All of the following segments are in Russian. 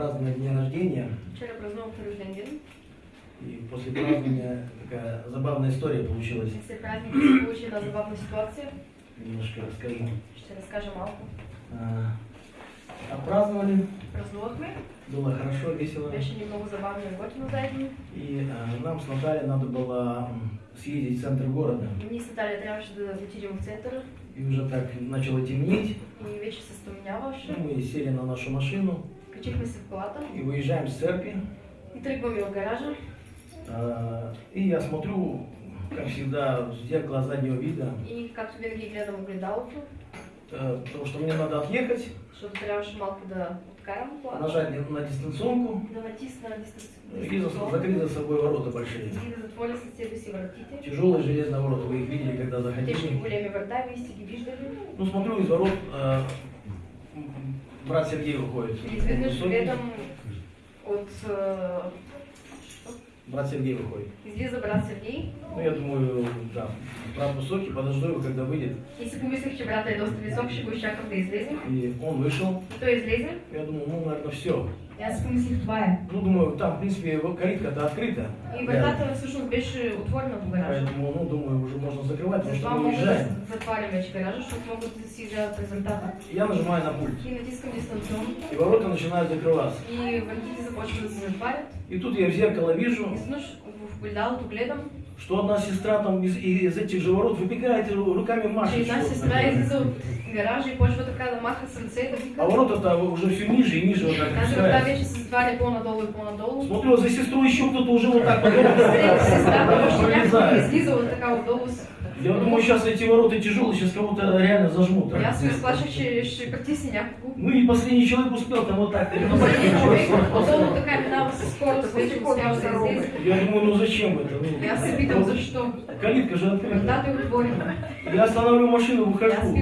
праздновали день рождения, Вчера праздновал второй день. и после празднования такая забавная история получилась. После праздника се получи една забавна ситуация. Немножко расскажу. Ще разкажа малко. А, Отпраздновали, Празнувахме. было хорошо, весело. Беше ни много забавно и готино заедно. И а, нам с Натальей надо было съездить в центр города. И ние с Наталия трябваше да отидем в център И уже так начало темнеть. и вече се стъмняваше. Ну, Мы сели на нашу машину Качихме се в колата и выезжаем с церкви. и тръгваме от гаража. А, И я смотрю, как всегда, в зеркало заднего вида, И както винаги гледам огледалото, э, потому что мне надо отъехать, защото трябваше малко да откарам колата. нажать на дистанционку Да натисна и за- закрыть за собой ворота большие. И да затворя себе си вратите. Тяжелые железные ворота, вы их видели, когда заходили. големи врата, вие сте ги виждали. Ну, смотрю, из ворот э, брат Сергей выходит. И изведнъж Высокий. гледам от... Брат Сергей выходит. Излиза брат Сергей Ну, я думаю, да, брат высокий, подожду его, когда выйдет. и си помислих, че брата е доста висок, ще го изчакам да излезе. И он вышел. И той излезе. Я думаю, ну, наверное, все. И аз си помислих, това е. Ну, думаю, там, в принципе, калитка-то открыта. И вратата всъщност беше отворена по гаража. Поэтому, ну, думаю, уже можно закрывать, потому что мы да уезжаем. затварям вече гаража, да си излязат през вратата. Я нажимаю на пульт. И натискам дистанционно. И ворота начинают закрываться. И да се затварят. И тут я в зеркало вижу, И изведнъж в гледам, что одна сестра там из, из этих же ворот выбегает и руками машет. една что-то сестра излиза от гаража и почва така да маха с ръце, да вика. А ворота-то уже все ниже и ниже вот так врата опускаются. вече се затваря по-надолу и по-надолу. Смотрю, за сестрой еще кто-то уже вот так сестра още някакво Пролезает. излизала така отдолу. с- Я думаю, сейчас эти ворота тяжелые, сейчас кого-то реально зажмут. И аз се разплаших, че ще притисне някого. Ну и последний человек успел там вот так. Но един човек отдолу така минава със скорост, вече успява да излезе. Я думаю, ну зачем это? Ну, аз се питам защо. калитка же открыта. Вратата е отворена. Я останавливаю машину, выхожу.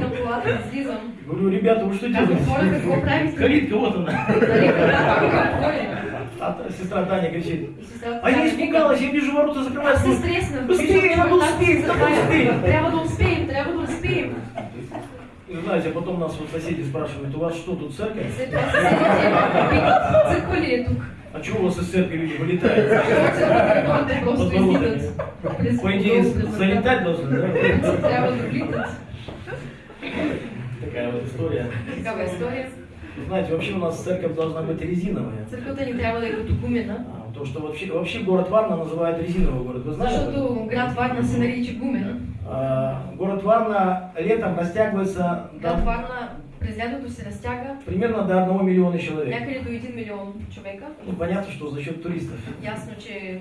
излизам. Говорю, ребята, вы что хора, делаете? Калитка, вот она. А сестра Таня кричит. А я испугалась, я вижу ворота закрываются. Быстрее, че надо успеем, надо успеем. Трябва да успеем, трябва да успеем. И знаете, потом нас вот соседи спрашивают, у вас что тут церковь? След това съседите питат, църква ли е тук? А чего у вас из церкви люди вылетают? По идее, залетать должны, да? Такая вот история. Такава е Знаете, вообще у нас церковь должна быть резиновая. Църквата ни трябва да е като гумена. То, что вообще, вообще город Варна называют резиновый город. Вы этом? Защото град Варна се нарича гумен. А, Город Варна летом растягивается Град Варна през лятото се разтяга примерно до 1 миллиона человек. някъде до 1 милион човека. Ну, понятно, что за счет туристов. Ясно, че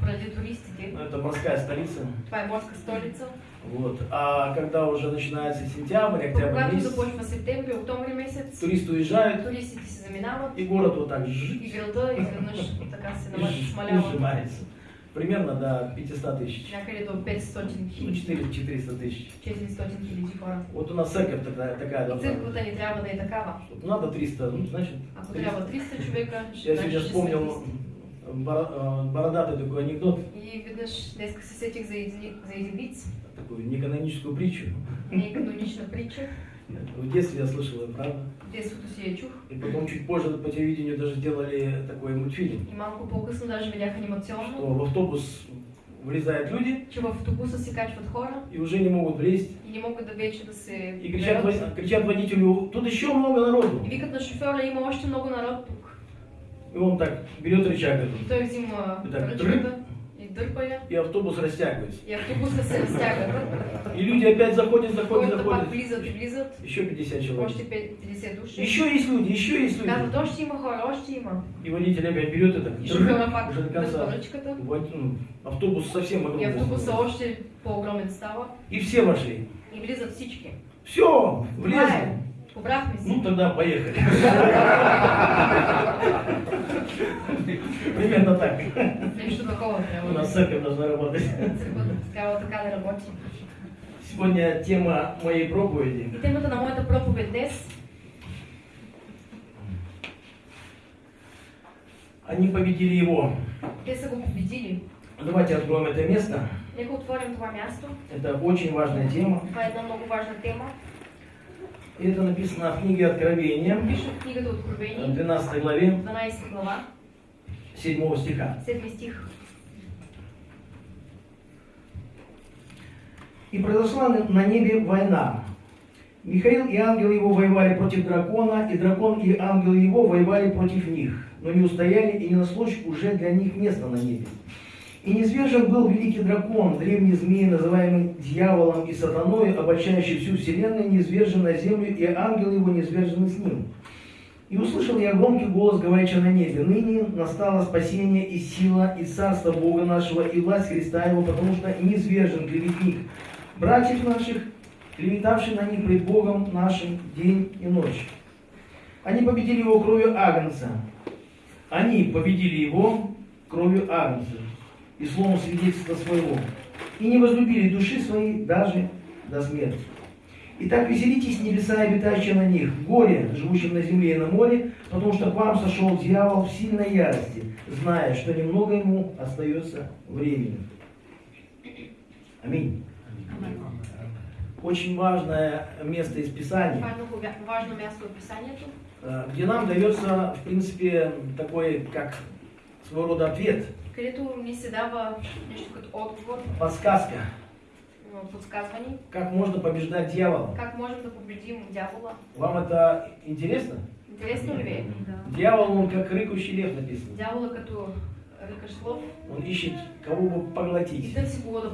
поради туристите. Ну, Это морская столица. Това е морска столица. Вот. А когда уже начинается сентябрь, октябрь месяц, започва септември, октомври месец, туристы уезжают, туристите се заминават и город вот так и жжж, града изведнъж така се и нама- жжж, и смалява сжимается. Примерно до 500 тысяч. някъде до 500 Ну, хиляди, 400 тысяч. 400 хиляди хора. Вот у нас церковь такая, такая И должна църквата ни трябва да е такава. быть. Надо 300, ну, значит, Ако 300. трябва 300 човека, Я значи сегодня вспомнил 300. бора- бородатый такой анекдот, И веднъж днеска се сетих за един, за един виц, такую неканоническую притчу. не е канонична притча. В детстве я слышал ее, правда? В детството си я чух. И потом чуть позже по телевидению даже делали такой мультфильм, И малко по-късно даже видях что анимационно, в автобус влезают люди че в автобуса се качват хора и уже не могут влезть. и не могат да вече да се И кричат, кричат водителю, тут еще много народу. И викат на шофьора, има още много народ тук. И он так берет рычаг И этот, той взима И так, ръчката и дърпа я. и автобус растягивается. И автобуса се разтяга. И люди опять заходят, заходят, заходят. влизат и влизат. Еще 50 человек. Още 50 души. Еще есть люди, еще есть люди. Казват, още има хора, има. И водитель опять берет это, И уже до конца. Вот, ну, автобус совсем И огромный. автобуса още по-огромен става. И все вошли. И влизат всички. Все, влезли. Се. Ну тогда поехали. Примерно так. Нещо такова У трябва нас церковь должна работать. Трябва така да работи. Сегодня тема моей проповеди. И темата на моята проповед днес Они победили его. те са го победили. Давайте откроем это место. Нека отворим това място. Это очень важная тема. Това е една много важна тема. Это написано в книге Откровения, Пише в книгата в Откровение, 12 главе 12 глава, 7 стиха. 7 стих. И произошла на- небе война. Михаил и ангелы его воевали против дракона, и дракон и ангелы его воевали против них, но не устояли, и не нашлось уже для них места на небе. И низвержен был великий дракон, древний змей, называемый дьяволом и сатаной, обольщающий всю вселенную, низвержен на землю, и ангелы его низвержены с ним. И услышал я громкий голос, говорящий на небе, «Ныне настало спасение и сила, и царство Бога нашего, и власть Христа Его, потому что низвержен клеветник братьев наших, клеветавший на них пред Богом нашим день и ночь. Они победили его кровью Агнца. Они победили его кровью Агнца и словом свидетельства своего. И не возлюбили души своей даже до смерти. Итак, веселитесь, небеса, обитающие на них, горе, живущим на земле и на море, потому что к вам сошел дьявол в сильной ярости, зная, что немного ему остается времени. Аминь. Очень важное место из Писания, э, где нам дается, в принципе, такой, как своего рода ответ, подсказка, м, подсказване, как можно побеждать дьявола. как можем да победим дявола. Вам это интересно? Интересно ли е? Дьявол, он как рыкающий лев написано. Дявола като ръкаш лъв Он ищет, кого бы и поглотить. търси кого да.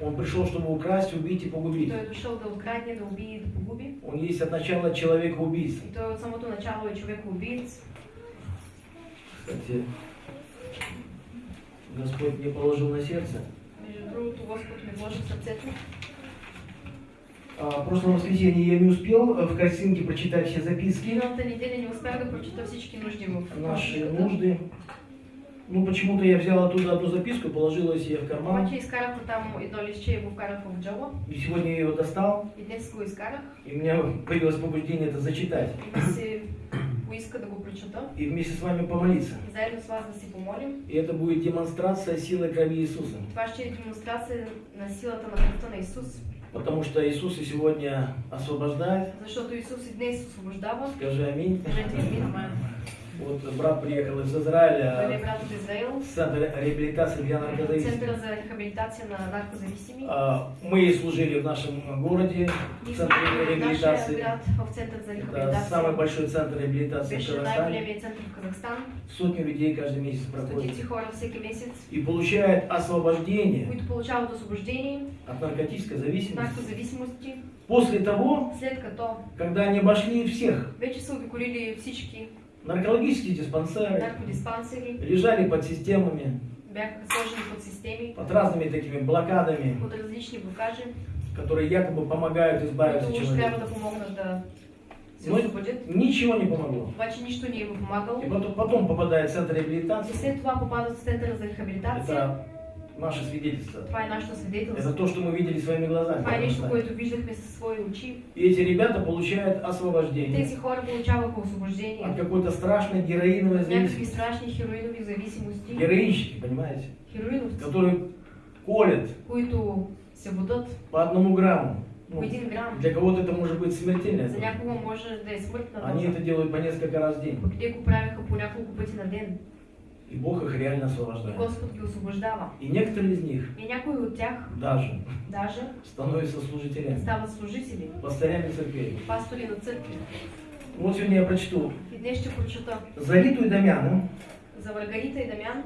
Он пришел, чтобы украсть, убить и погубить. Той дошъл да открадне, да убие и да погуби. Он есть от начала человека-убийца. И той от самото начало е човек убиец. Кстати, Господь мне положил на сердце. А, В прошлое воскресенье я не успел в картинке прочитать все записки, наши нужды. Ну, почему-то я взял оттуда одну записку, положил ее себе в карман. И сегодня я ее достал, и у меня появилось побуждение это зачитать. Поиска да го прочета. И вместе с вами помолиться. И заедно с вас да си помолим. И это будет демонстрация силы крови Иисуса. Това ще е демонстрация на силата на кръвта на Исус. Потому что Иисус и сегодня освобождает. Защото Исус и днес освобождава. Скажи аминь. Кажете амин. Вот брат приехал из Израиля, брат Центр реабилитации для наркозависимых. Центъра за рехабилитация на наркозависими. А, Мы служили в нашем городе, в Центре реабилитации. град в Център за Это рехабилитация. самый большой центр реабилитации в Казахстане. център в Казахстан. Сотни людей каждый месяц всеки месец, И получают освобождение които получават освобождение от наркотической от зависимости. наркозависимости, После того, след като когда они обошли всех вече са обиколили всички наркологические диспансеры, лежали под системами, под системи, под разными такими блокадами, под различни блокажи, которые якобы помогают избавиться да. Да се Но ничего не помогло. Обаче нищо не е помагало. И потом, потом попадает в центр реабилитации. след това попадат в центъра за рехабилитация. Это наше свидетельство. Это то, что мы видели своими глазами. И эти ребята получают освобождение от какой-то страшной героиновой зависимости. Героинщики, понимаете? Которые колят по одному грамму. Ну, для кого-то это может быть смертельно. Они это делают по несколько раз в день. И Бог их реально освобождает. Господ ги освобождава. И некоторые из них И от тях даже даже становятся служителями, стават служители, пастырями церквей. пастори на църкви. Вот сегодня я прочту. И днес ще прочета За Риту и Дамяна. за Варгарита и Дамян.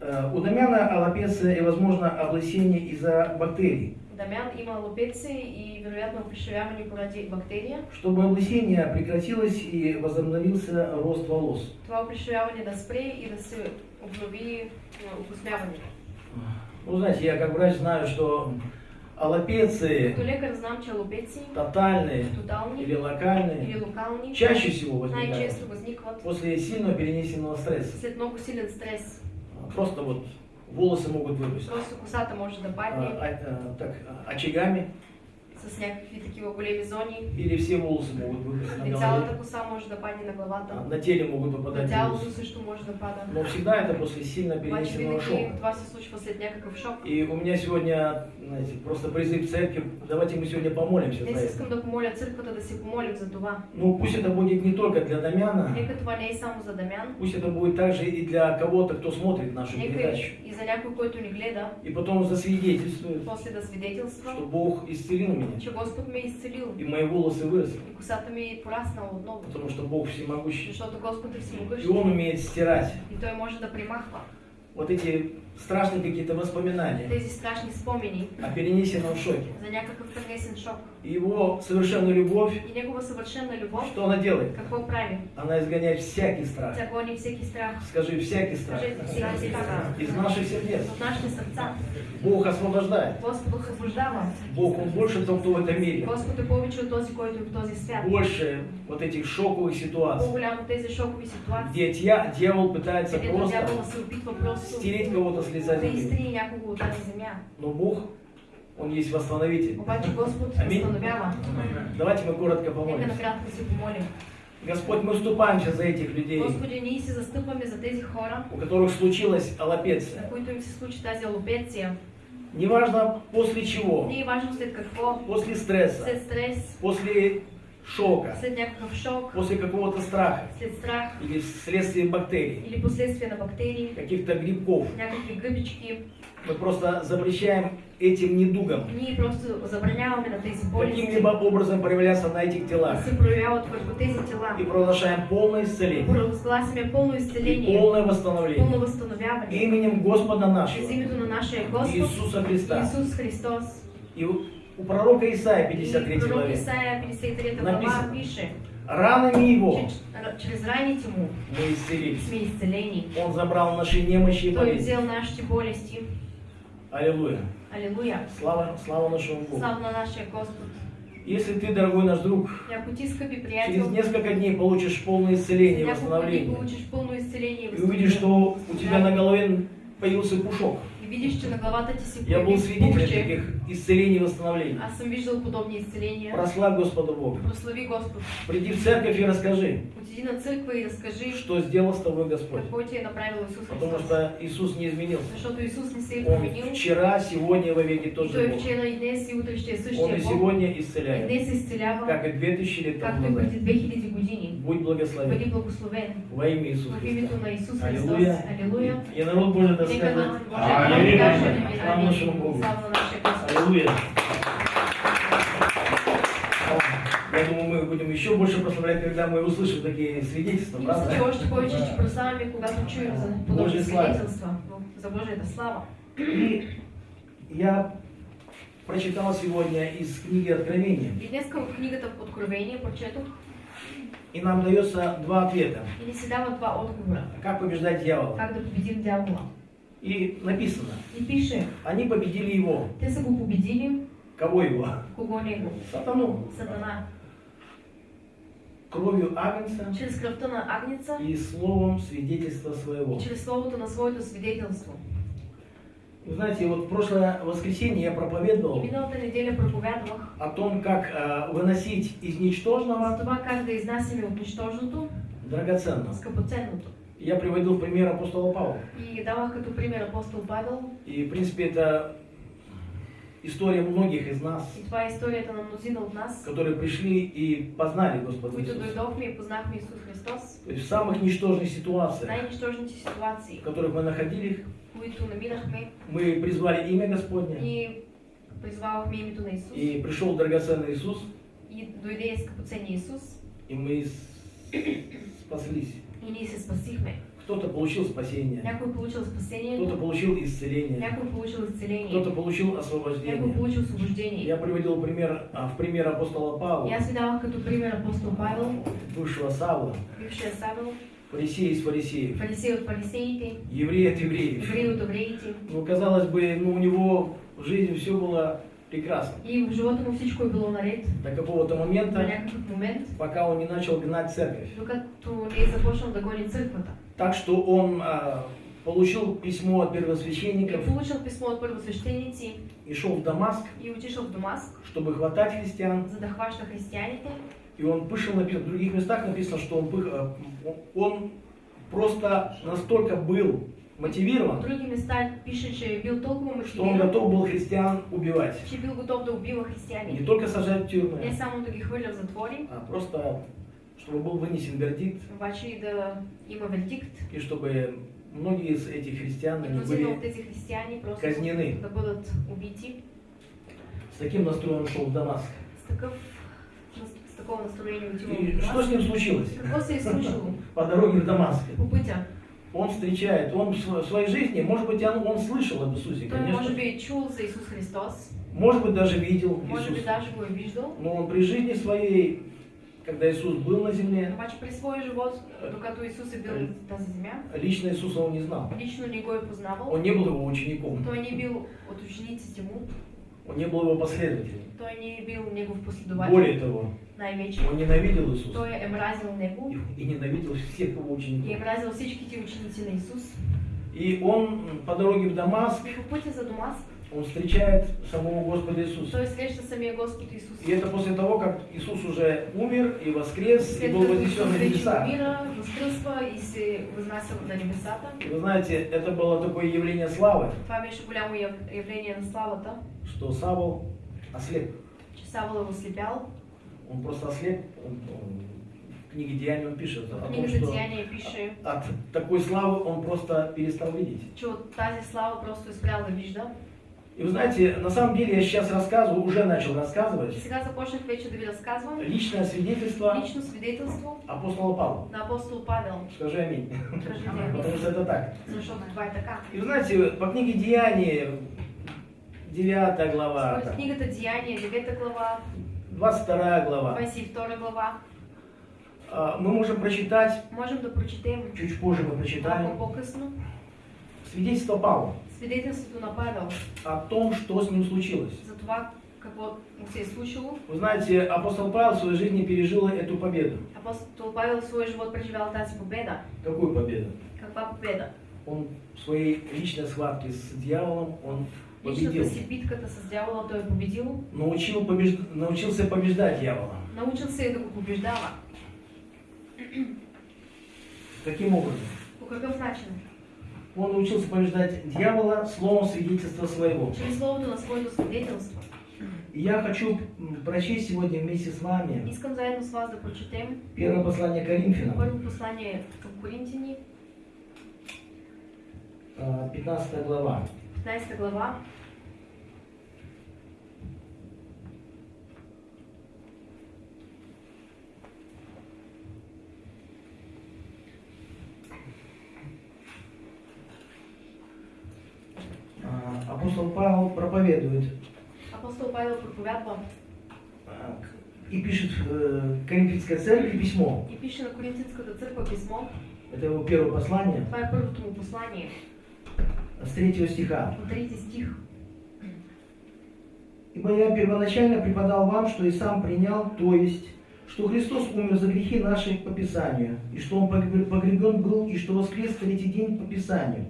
э, У Дамяна аллопеция и, возможно, облысение из-за бактерий. Дамян има лопеци и вероятно опришевяване поради бактерия. Чтобы облысение прекратилось и возобновился рост волос. Това опришевяване да спре и да се обнови а, окосмяване. Ну, знаете, я как врач знаю, что аллопеции знам, че лопеци, тотальные тотални или локальные или локални, чаще всего возникают после сильно перенесенного стресса. след много силен стрес. Просто вот волосы могут вырасти. Просто косата може да А, падне а, а, так, очагами, с някакви такива големи зони. или все волосы могут выпасть на И цялата коса може да падне на главата. на теле могут На попадать тялото вирусы. също може да пада. Но всегда это после сильно перенесенного шока. това се случва след някакъв шок. И у меня сегодня, знаете, просто призыв церкви, давайте мы сегодня помолимся за это. искам да помоля църквата да се помолим за това. Ну пусть это будет не только для Дамяна, Нека това не е само за Дамян, пусть это будет также и для кого-то, кто смотрит нашу нека передачу. и за някой, който ни гледа, И потом засвидетельствует, после да свидетелства, что Бог исцелил меня, че Господ ме е изцелил и мои волосы выросли, и косата ми е пораснала отново. потому что Бог всемогущий. Защото Господ е И всемогъщ Он умеет стирать. И Той може да примахва вот эти страшные какие-то воспоминания тези страшни спомени о перенесенном шоке. за някакъв пренесен шок. И Его совершенную любовь, И Негова съвършена любов, что она делает? какво прави? Она изгоняет всякий страх. Тя гони всеки страх. Скажи, всякий страх. Кажете всеки страх. Из наших сердец. От нашите сърца. Бог освобождает. Господ освобождава. Бог, Он больше тот, кто в этом мире. Господ е повече от този, който е в този свят. Больше вот этих шоковых ситуаций, По-голямо тези шокови ситуации, где дьявол пытается просто стереть кого-то с лица да земли. изтрие някого от тази земя. Но Бог, Он есть восстановитель. Аминь. Давайте мы коротко помолимся. Господь, мы вступаемся за этих людей, Господи, ние се застъпваме за тези хора, у которых случилась на аллопеция. които им се случи тази алопеция. Неважно после чего, Не важно след какво, после стресса, след стрес, после шока, шок, после какого-то страха. Страх или вследствие бактерий, или последствия на бактерии, каких-то грибков. Мы просто запрещаем этим недугам. Каким-либо образом проявляться на этих телах. И провозглашаем полное исцеление. Провъзгласяме пълно и полное восстановление. Пълно възстановяване. именем Господа нашего. Иисуса Христа. Исус Христос. И у пророка Исаия, И 53 пророк главе, Исаия 53 глава Написано. пише, ранами Его че р- чрез раните му мы исцелились. сме изцелени. Он забрал наши немощи и болезни. взел нашите болести. Аллилуйя. Алилуя. Слава, слава нашему Богу. Слава на нашия Господ. Если ты, дорогой наш друг, через несколько дней получишь полное исцеление и восстановление, и увидишь, что у тебя на голове появился пушок, и видиш, че на главата ти се я был свидетелем таких исцелений и восстановлений. аз съм виждал подобни изцеления. Прославь Господа Бога. Прослави Господ. Приди в церковь и расскажи, Отиди на църква и разкажи что сделал с тобой Господь. какво ти е направил Исус Потому Христос. что Иисус не изменился. Защото Исус не се променил. вчера, сегодня и во веки тот же Бог. вчера и днес и утре ще е Он и сегодня И исцеляет, днес изцелява, как и 2000 лет тому както и назад. преди 2000 години. Будь благословен Бъди благословен во имя Иисуса в Христа. името на Исус Христос. Аллилуйя. И народ Божий да скажет каже Слава нашему Богу. Аллилуйя. Я думаю, мы будем еще больше прославлять, когда мы услышим такие свидетельства, правда? още повече ще прославяме, когато чуем за подобни Божия слава. свидетелства за Божията слава. Я прочитал сегодня из книги Откровения, И днес в книгата Откровение прочетох и нам дается два ответа. и ни се дава два отговора. Как побеждать дьявола? Как победим дявола. И написано, И пише, они победили его. те са го победили, Кого его? кого него? Сатану. Сатана. Кровью Агнца Чрез кръвта на Агнеца и словом свидетельства своего. и чрез словото на своето свидетелство. Вы знаете, вот в прошлое воскресенье я проповедовал о том, как э, выносить из ничтожного това как да изнасяме от нищожното драгоценное. скъпоценното. Я приводил в пример апостола Павла. И давах като пример апостол Павел. И, в принципе, это история многих из нас, И това е историята на мнозина от нас, которые пришли и познали Господа които дойдохме и познахме Исус Христос. То есть в самых ничтожных В ситуациях, най-нищожните ситуации, в которых мы находились, мы призвали имя Господне, ние призвавахме името на Исус. и пришел драгоценный Иисус, И дойде скъпоценния Исус. и мы спаслись. И ние се спасихме. Кто-то получил спасение, Някой получил кто-то спасението, получил исцеление, някой получил изцеление, кто-то получил някой освобождение. получил освобождение. Я приводил пример, а, в пример апостола И Павла, ви давах като пример апостол Павел, бывшего Савла, бившия Савел, фарисея из фарисеев, фарисей от фарисеите, еврей от евреев. еврей от евреите. Ну, казалось бы, ну, у него в жизни все было прекрасно. И в живота му всичко е било наред До какого-то до момента, някакъв момент, пока он не начал гнать церковь. докато не е започнал да гони църквата. Так что он а, получил письмо от И первосвященников получил писмо от първосвещеници и шел в Дамаск, и отишъл в Дамаск, чтобы хватать христиан. за да хваща християните. И он пышил, написано, в других местах написано, что он, э, он просто настолько был мотивирован, други места пише, че е бил толкова что он готов был христиан убивать. че бил готов да убива Не християни. только сажать в Не тюрьмы, само да ги хвърля в затвори, а просто чтобы был вынесен вердикт, обаче да има вердикт. и чтобы многие из этих христиан И от были тези християни просто казнены. да бъдат убити. С таким настроем шел в Дамаск. С такъв отива И в что с ним случилось? По дороге в Дамаск. Он встречает, он в св- в своей жизни, может быть, он, он слышал об Иисусе, конечно. би е чул за Исус Христос, Может быть, даже видел може би Иисуса. даже го е виждал, Но он при жизни своей, когда Иисус был на земле, обаче през своя живот, докато Исус е бил на тази земя, лично Иисуса он не знал. лично не го е познавал, Он не был его учеником, той не е бил от учениците му, он не был его последователем. той не бил негов последовател, Более того, най-вече. он ненавидел Иисуса Той е мразил него и, и ненавидел всех его и е учеников. мразил всичките ученици на Исус. И он по дороге в Дамаск, И по пътя за Дамаск он встречает самого Господа Иисуса. той среща самия Господ Исус. И это после того, как Иисус уже умер и воскрес, и След был като вознесен на небеса. възкръсва и се възнася на небесата. И вы знаете, это было такое явление славы, Това беше голямо яв- явление на славата, что Савол ослеп. Савол е ослепял. Он просто ослеп. Он, он- в книге Деяний он пишет о В том, книгата что Деяния пише, от такой славы он просто перестал видеть. че тази слава просто е спрял да вижда. И вы знаете, на самом деле я сейчас рассказываю, уже начал рассказывать, сега започнах вече да ви личное свидетельство лично свидетелство апостола Павла. на апостол Павел. Скажи аминь. Потому аминь, что это так. защото това е така. И вы знаете, по книге Деяний, 9 глава, Според книгата Деяния, 9 глава, 22 глава, 22 глава, а, мы можем прочитать, можем да прочетем чуть позже мы прочитаем, свидетельство Павла свидетелството на Павел о том, что с ним случилось. за това какво му се е случило. Вы знаете, апостол Павел в своей жизни пережил эту победу. Апостол Павел в своя живот преживял тази победа. Какую победу? Каква победа? Он в своей личной схватке с дьяволом, он победил. Личната си битката с дявола той е победил. Научил побеж- Научился побеждать дьявола. Научил се да го побеждава. Каким образом? По какъв начин? Он научился побеждать дьявола словом свидетельства своего. Чрез словото на своето свидетелство. И я хочу прочесть сегодня вместе с вами Искам заедно с вас да прочетем первое послание Коринфянам, първо послание към Коринтини, а, 15 глава. 15 глава. А, Апостол Павел проповедует Апостол Павел проповядва а, и пишет э, Коринфянской церкви письмо. и пише на Коринтинската църква писмо. Это его первое послание Това е първото му послание. С 3 стиха. От трети стих. Ибо я первоначально преподал вам, что и сам принял, то есть, что Христос умер за грехи наши по Писанию, и что Он погреб- погребен был, и что воскрес в третий день по Писанию,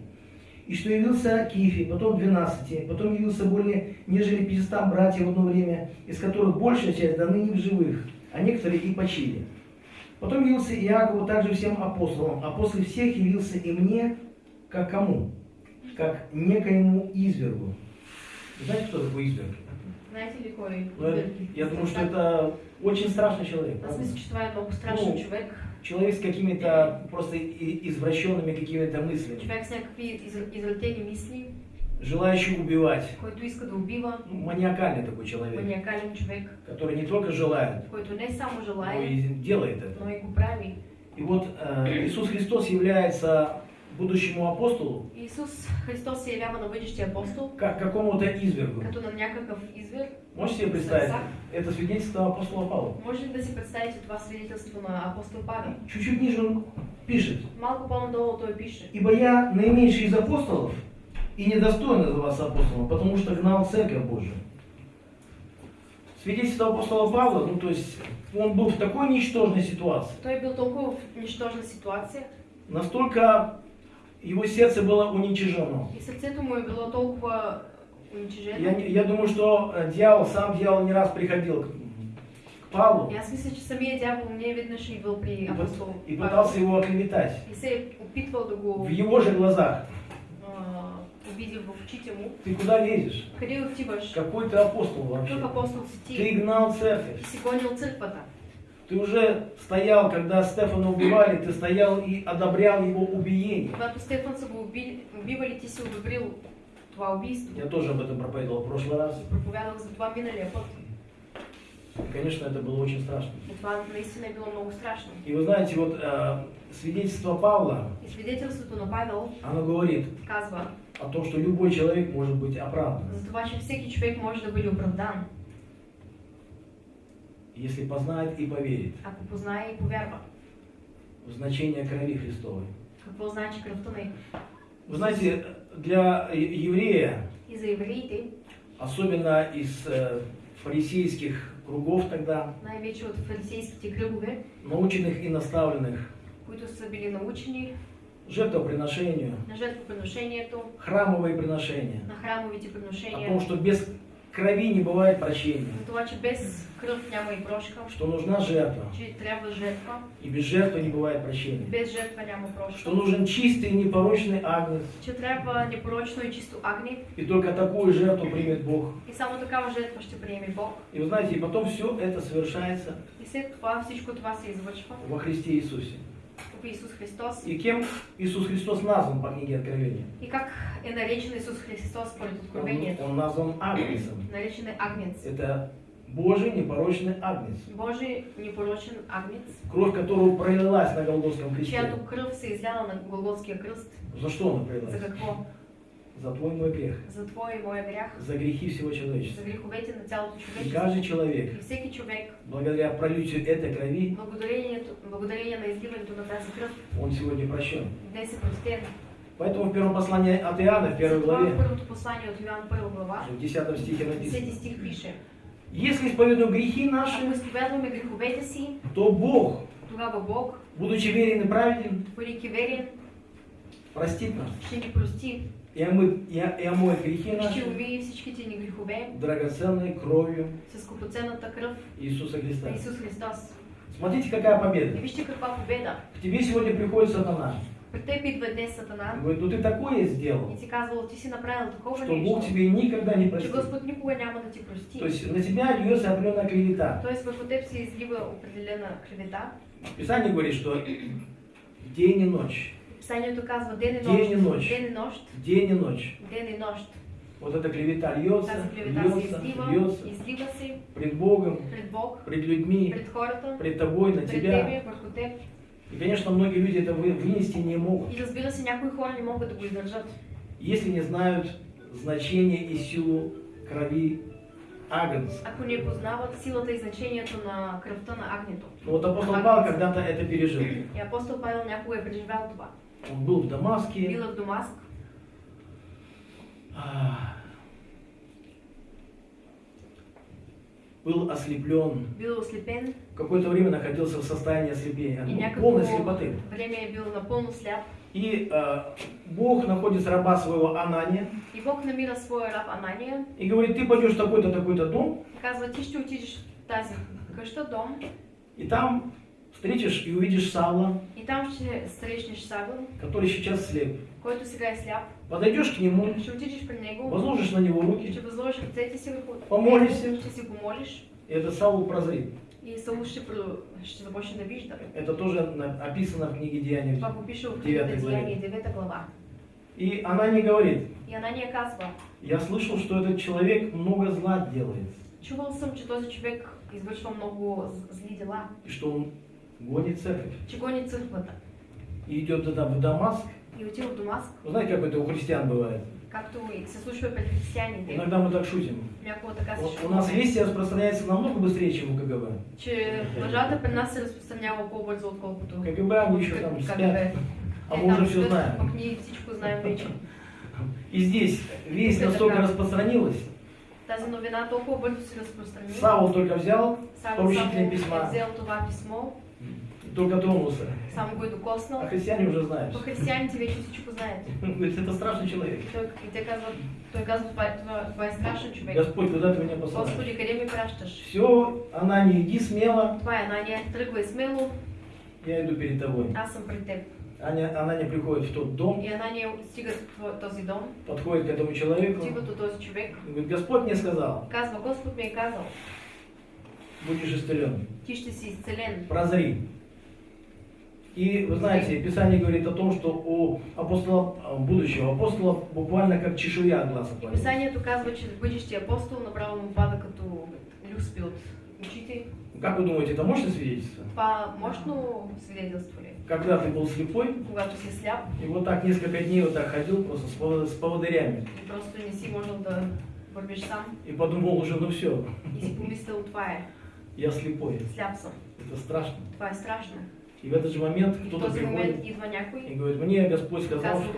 и что явился Кифе, потом двенадцати, потом явился более нежели 500 братьев в одно время, из которых большая часть до ныне в живых, а некоторые и почили. Потом явился Иакову, также всем апостолам, а после всех явился и мне, как кому? Как некоему извергу. Знаете, кто такой изверг? Знаете ли кой? Ну, это- я думаю, что это очень страшный человек. Че това е много страшен Ну, човек. Человек с какими-то просто извращенными какими-то мыслями, Човек с някакви из- извратени мисли, желающий убивать. който иска да убива. Ну, маниакальный такой человек, Маниакален човек, который не только желает, който не само но желае, и делает это. но и го прави. И вот э, Иисус Христос является будущему апостолу Исус Христос се явява на бъдещия апостол, как какому-то извергу. като на някакъв извер. Можете себе представить? Это свидетельство апостола Павла. Може ли да си представите това свидетелство на апостол Павел? Чуть-чуть ниже он пишет. Малко по-надолу той пише. Ибо я наименьший из апостолов и недостоин называться апостолом, потому что гнал церковь Божию. Свидетельство апостола Павла, ну то есть он был в такой ничтожной ситуации, Той е бил толкова в нищожна ситуация, настолько его сердце было уничижено. И сърцето му е било толкова уничижено. Я, не- я думаю, что э, дьявол, сам дьявол не раз приходил к, к Павлу И аз мисля, че самия дявол не веднъж е бил при и, пы- апостол и пытался его оклеветать. и се е опитвал да го В его же глазах. а, обиди в очите му. Ты куда лезешь? Какой ты апостол вообще? Какъв апостол Ты гнал церковь. Си гонил църквата. Ты уже стоял, когда Стефана убивали, ты стоял и одобрял его убиение. Когато Стефан са го уби... убивали, си одобрил това убийство. Я тоже об этом проповедовал в прошлый раз. Проповядах за това миналия път. И, конечно, это было очень страшно. Това наистина е било много страшно. И вы знаете, вот э, свидетельство Павла, И свидетелството на Павел оно говорит казва о том, что любой человек может быть оправдан, за това, че всеки човек може да бъде оправдан, если познает и поверит ако познае и повярва. в значение крови Христовой. Какво значи кръвта на Вы знаете, для еврея, И за евреите, особенно из э, фарисейских кругов тогда, най-вече от фарисейските кръгове, наученных и наставленных които са били научени жертвоприношению, на жертвоприношението, храмовые приношения, на храмовите о приношения, том, что без крови не бывает прощения, за това, че без кръв няма и прошка, что нужна жертва, че трябва жертва, и без жертвы не бывает прощения, без жертва няма прошка, что нужен чистый и непорочный агнец, че трябва непорочно и чисто агни и только такую жертву примет Бог. и само такава жертва ще приеме Бог. И вы знаете, и потом все это совершается И след това всичко това се извършва во Христе Иисусе. в Исус Христос. И кем Иисус Христос назван по книге Откровения? И как е наречен Исус Христос според Он, Откровението? он назван Агнцем. Наречен е Агнец. Это Божий непорочный Агнец, Божий непорочен Агнец, кровь которого пролилась на Голгофском кресте. чиято кръв се изляла на Голготския кръст. За что она За пролилась? какво? За твой и мой грех, За Твоя и моя грях, за грехи всего за человечества. греховете на цялото И човечество. каждый человек, И всеки човек, благодаря пролитию этой крови, благодарението, благодарение на изливането на тази кръв, он сегодня прощен. днес е простен. Поэтому в первом послании от Иоанна, в первой в главе, Йоан първа глава, в 10 стихе 10 написано, Если исповедуем грехи наши, Ако изповядваме греховете си, то Бог, тогава Бог, будучи верен и праведен, бъдейки верен, простит нас ще ни прости, и омы- и и омоет грехи ще наши умие всичките ни грехове драгоценной кровью с скъпоценната кръв Иисуса Христа. на Исус Христос. Смотрите, какая И победа. вижте каква победа. К тебе сегодня приходит сатана Днес и Сатана говорит, ну ты такое и сделал, ти казва, ти си направил такова что Бог нещо, тебе никогда не простит. Господ никога няма да ти прости. То есть на тебя льется определенная клевета. Тоест върху теб се излива определена клевета. Писание говорит, что день и ночь, Писанието казва ден и Ден и нощ, нощ. ден и нощ, день и ночь. ден и нощ. Вот эта клевета льется, Тази клевета льется, излива, льется излива пред Богом, пред Бог, пред людьми, пред хората, пред тобой, на пред тебя. тебе, върху теб. И, конечно, многие люди это вы- вынести не могут, И разбира се, някои хора не могат да го издържат, если не знают значение и силу крови Агнца. ако не познават силата и значението на кръвта на агнето. Но вот апостол Павел когда-то это пережил. И апостол Павел някога е преживял това. Он был в Дамаске, Бил е в Дамаск, был ослеплен, бил ослепен какое-то время находился в состоянии ослепления, ну, полной слепоты. време е бил напълно сляп. И а, Бог находит раба своего Анания. И Бог намира своя раб Анания. И говорит, ты пойдешь в такой-то, такой-то дом, казва, ти ще отидеш в къща, дом, и там встретишь и увидишь Савла, и там ще срещнеш Савел, который сейчас слеп. който сега е сляп. Подойдешь к нему, Ще отидеш при него, возложишь на него руки, ще възложиш ръцете си върху Помолишься. ще си го молиш и этот Савл прозрит. и Саул ще, ще започне да вижда. Это тоже описано в книге Деяний. Това в книгата. Деяния, 9 глава. И она не говорит, И Анания казва, я слышал, что этот человек много зла делает, чувал съм, че този човек извършва много зли дела, и что он гонит церковь. че гони църквата И идет туда в Дамаск. и отива в Дамаск, Вы знаете, как это у христиан бывает? както и се случва пред християните. Иногда мы так шутим. У- У нас вести распространяется намного быстрее, чем у КГБ. че лъжата при нас се разпространява по-бързо, отколкото КГБ, они еще там спят. А Е, мы уже все знаем. Пък ние всичко знаем вече. И здесь весть настолько распространилась. Тази новина толкова бързо се разпространи. Савол только взял Савел поручителя само писма. е взел това писмо только тронулся. само го е докоснал. А христиане уже знаешь. Християните вече всичко знаят. Говорит, это страшный человек. Господь, куда ты меня посылаешь? Господи, къде ми пращаш? Все, она не иди смело, Това е Анания, тръгвай смело, я иду перед тобой. аз съм пред теб. Аня, она не приходит в тот дом, И Анания стига в тво- този дом, подходит к этому человеку, стига до този човек, и говорит, Господь мне сказал, казва, Господ ми е казал, будешь исцелен, си изцелен. прозри. И вы знаете, Писание говорит о том, что у апостола, а, будущего апостола буквально как чешуя от глаз отвалилась. Писанието казва, че бъдещия апостол направо му пада като люспи от очите. Как вы думаете, это мощное свидетельство? Това мощно свидетелство ли? Когда ты был слепой, Когато си сляп и вот так несколько дней вот так ходил просто с, с поводырями, и просто не си можел да вървиш сам и подумал уже, ну все, и си помислил, това е, я слепой. сляп съм. Это страшно. Това е страшно. И в этот же момент кто-то приходит и говорит, мне Господь сказал, что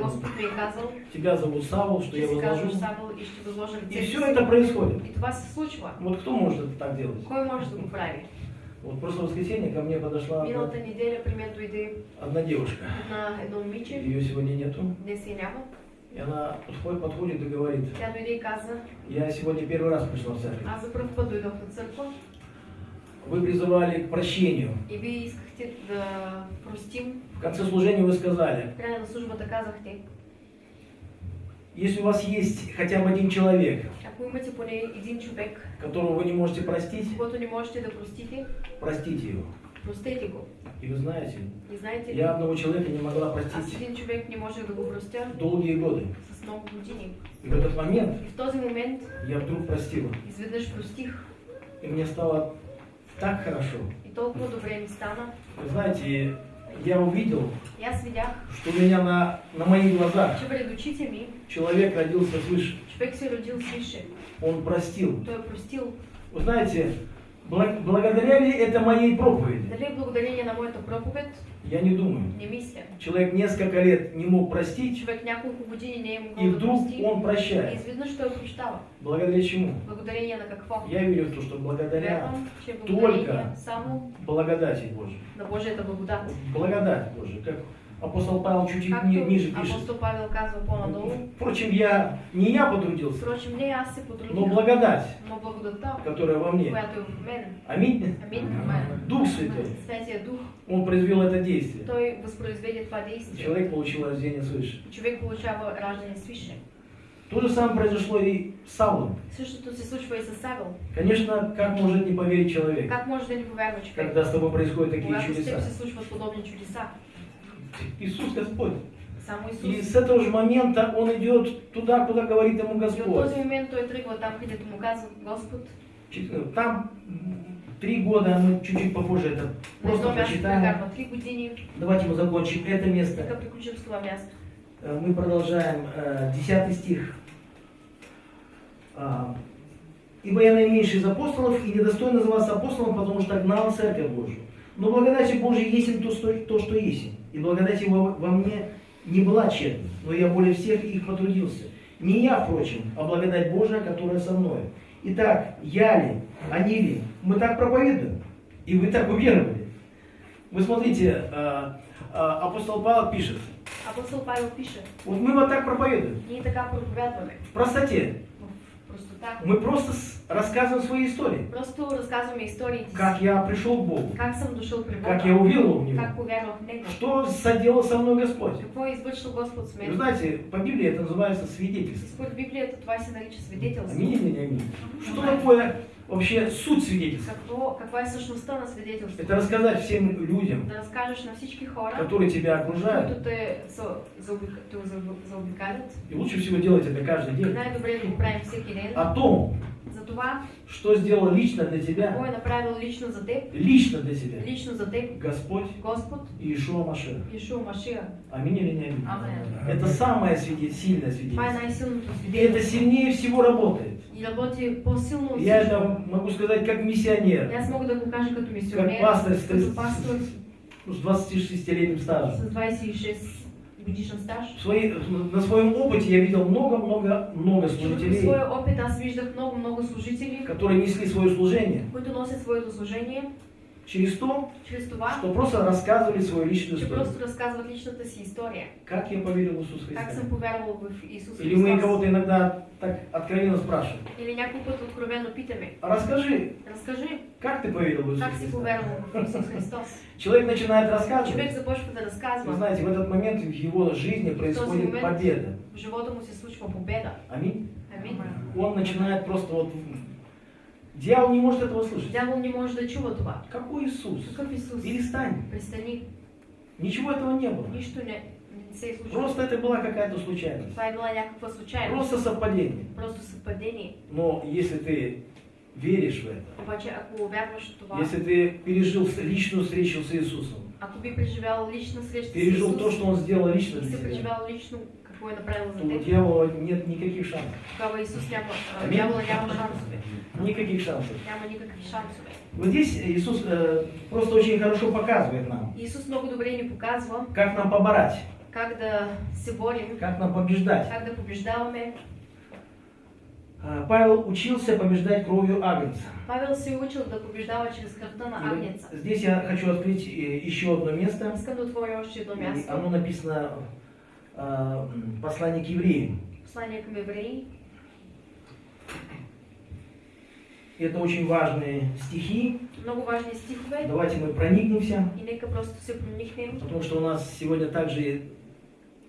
тебя зовут Савол, что я возложу. И все это происходит. Вот кто может это так делать? Кой може да го прави? Вот в прошлое воскресенье ко мне подошла одна, одна девушка. Ее сегодня нету. И она подходит, подходит и говорит, я сегодня первый раз пришла в церковь. Вы призывали к прощению. В конце служения вы сказали, если у вас есть хотя бы один человек, которого вы не можете простить, простите, простите его. простете го. И вы знаете, И знаете я одного человека не могла простить един човек не можех да го простя долгие годы. с много години. И в этот момент И в този момент я вдруг простила. изведнъж простих И мне стало так хорошо. и толкова добре ми стана. Вы знаете, я увидел, И аз видях, что у меня на, на моих глазах ми человек родился свыше. човек се родил свише. Он простил. Той е простил. Вы знаете, благодаря ли это моей проповеди? Дали благодарение на моята проповед? Я не думаю. Не мисля. Человек несколько лет не мог простить, Човек няколко години не е и вдруг прости. он И прощает. изведнъж той прощава. Благодаря чему? Благодарение на какво? Я верю в то, что благодаря только само благодати Божией. на Божията благодат. Благодать Божия. Как апостол Павел чуть-чуть ни- ниже пишет. апостол Павел казва по-надолу, Впрочем, я не я потрудился, впрочем не аз се но потрудих, благодать, но благодатта, которая во мне. която е в мен. Аминь. Амин. Дух Святой. Святия Дух, Он произвел это действие. той възпроизведе това действие. Человек получил рождение свыше. Човек получава раждане свише. То же самое произошло и с Саулом. Същото се случва и с Савел. Конечно, как может не поверить человек, Как може да ни повярва човек? когда с тобой происходят такие Когато с чудеса? се случват подобни чудеса. Иисус Господь. И с этого же момента он идет туда, куда говорит ему Господь. там, три года, мы чуть-чуть попозже это просто прочитаем. Давайте мы закончим это место. Э, Мы продолжаем э, 10 стих. А, «Ибо я наименьший из апостолов и недостоин называться апостолом, потому что гнал церковь Божию. Но благодати Божией есть им то, что, то, что есть. И благодать его во мне не была тщетна, но я более всех их потрудился. Не я, впрочем, а благодать Божия, которая со мной. Итак, я ли, они ли, мы так проповедуем, и вы так уверовали. Вы смотрите, э, э, апостол Павел пишет, Апостол Павел пише, вот мы вот так проповедуем, ние така проповядваме. в простоте. В простота. Мы просто рассказываем свои истории. Просто разказваме историите си. Как я пришел к Богу, Как съм дошъл при Бога. как я уверовал в Него, Как повярвах в Него. что соделал со мной Господь. Какво извършил Господ с И Вы знаете, по Библии это называется свидетельство. според Библията това се нарича свидетелство. Аминь не аминь? Что такое вообще суть свидетельства? Е същността на свидетелството? Это рассказать всем людям, Да разкажеш на всички хора, которые тебя окружают. заобикалят. И лучше всего делать это каждый день. О том, За това, что сделал лично для тебя, е направил лично за теб, лично для тебя лично за теб Господь Господ и Ишуа Машех. Ишуа Машия. Аминь или не аминь? Амен. Это самое сильное свидетельство. это сильнее всего работает. И работи по-силно от Я это могу сказать как миссионер, мога да го кажа като мисионер, как пастор с, като пастор. с 26-летним стажем. с 26 годишен стаж. На своем опыте я видел много-много-много служителей, своя опит аз виждах много-много служители, которые несли свое служение. Които носят своето служение Через то, чрез това, что просто рассказывали свою личную историю. просто разказват личната си история. Как я поверил в Иисуса Как Христа? съм повярвал в Исус Или мы кого-то иногда так откровенно спрашиваем. Или някой път откровено питаме. Расскажи, Разкажи, как ты поверил в Иисуса как Христа? повярвал в Исус Христос. Человек начинает рассказывать. започва да Вы разказва. знаете, в этот момент в его жизни происходит момент- победа. В живота му се случва победа. Аминь. Амин. Он начинает просто вот... Дьявол не может этого слышать. Дявол не може да чува това. Какой Иисус? Какъв Исус? Перестань. Престани. Ничего этого не было. Нищо не. Просто это была какая-то случайность. Това е била някаква случайност. Просто совпадение. Просто съвпадение. Но если ты веришь в это, в това, если ты пережил с- личную встречу с Иисусом, ако би преживял лична среща с пережил Исус то, что Он сделал лично для тебя, преживял лично какво е направил то за у теб, дьявола нет никаких шансов. тогава Исус няма, а, Амин. дявола няма шансове. Никаких шансов. Няма никакви шансове. Вот здесь Иисус э, просто очень хорошо показывает нам, Исус много добре ни показва как нам побороть, как да се борим, как нам побеждать. как да побеждаваме. А, Павел учился побеждать кровью Агнца. Павел се е учил да побеждава чрез кръвта на агнеца. здесь я хочу открыть э, еще одно место. Искам да отворя едно И място. Оно написано а, м, послание к евреям. Послание към евреи. Это очень важные стихи. Много важни стихове. Давайте мы проникнемся, И нека просто се проникнем. потому что у нас сегодня также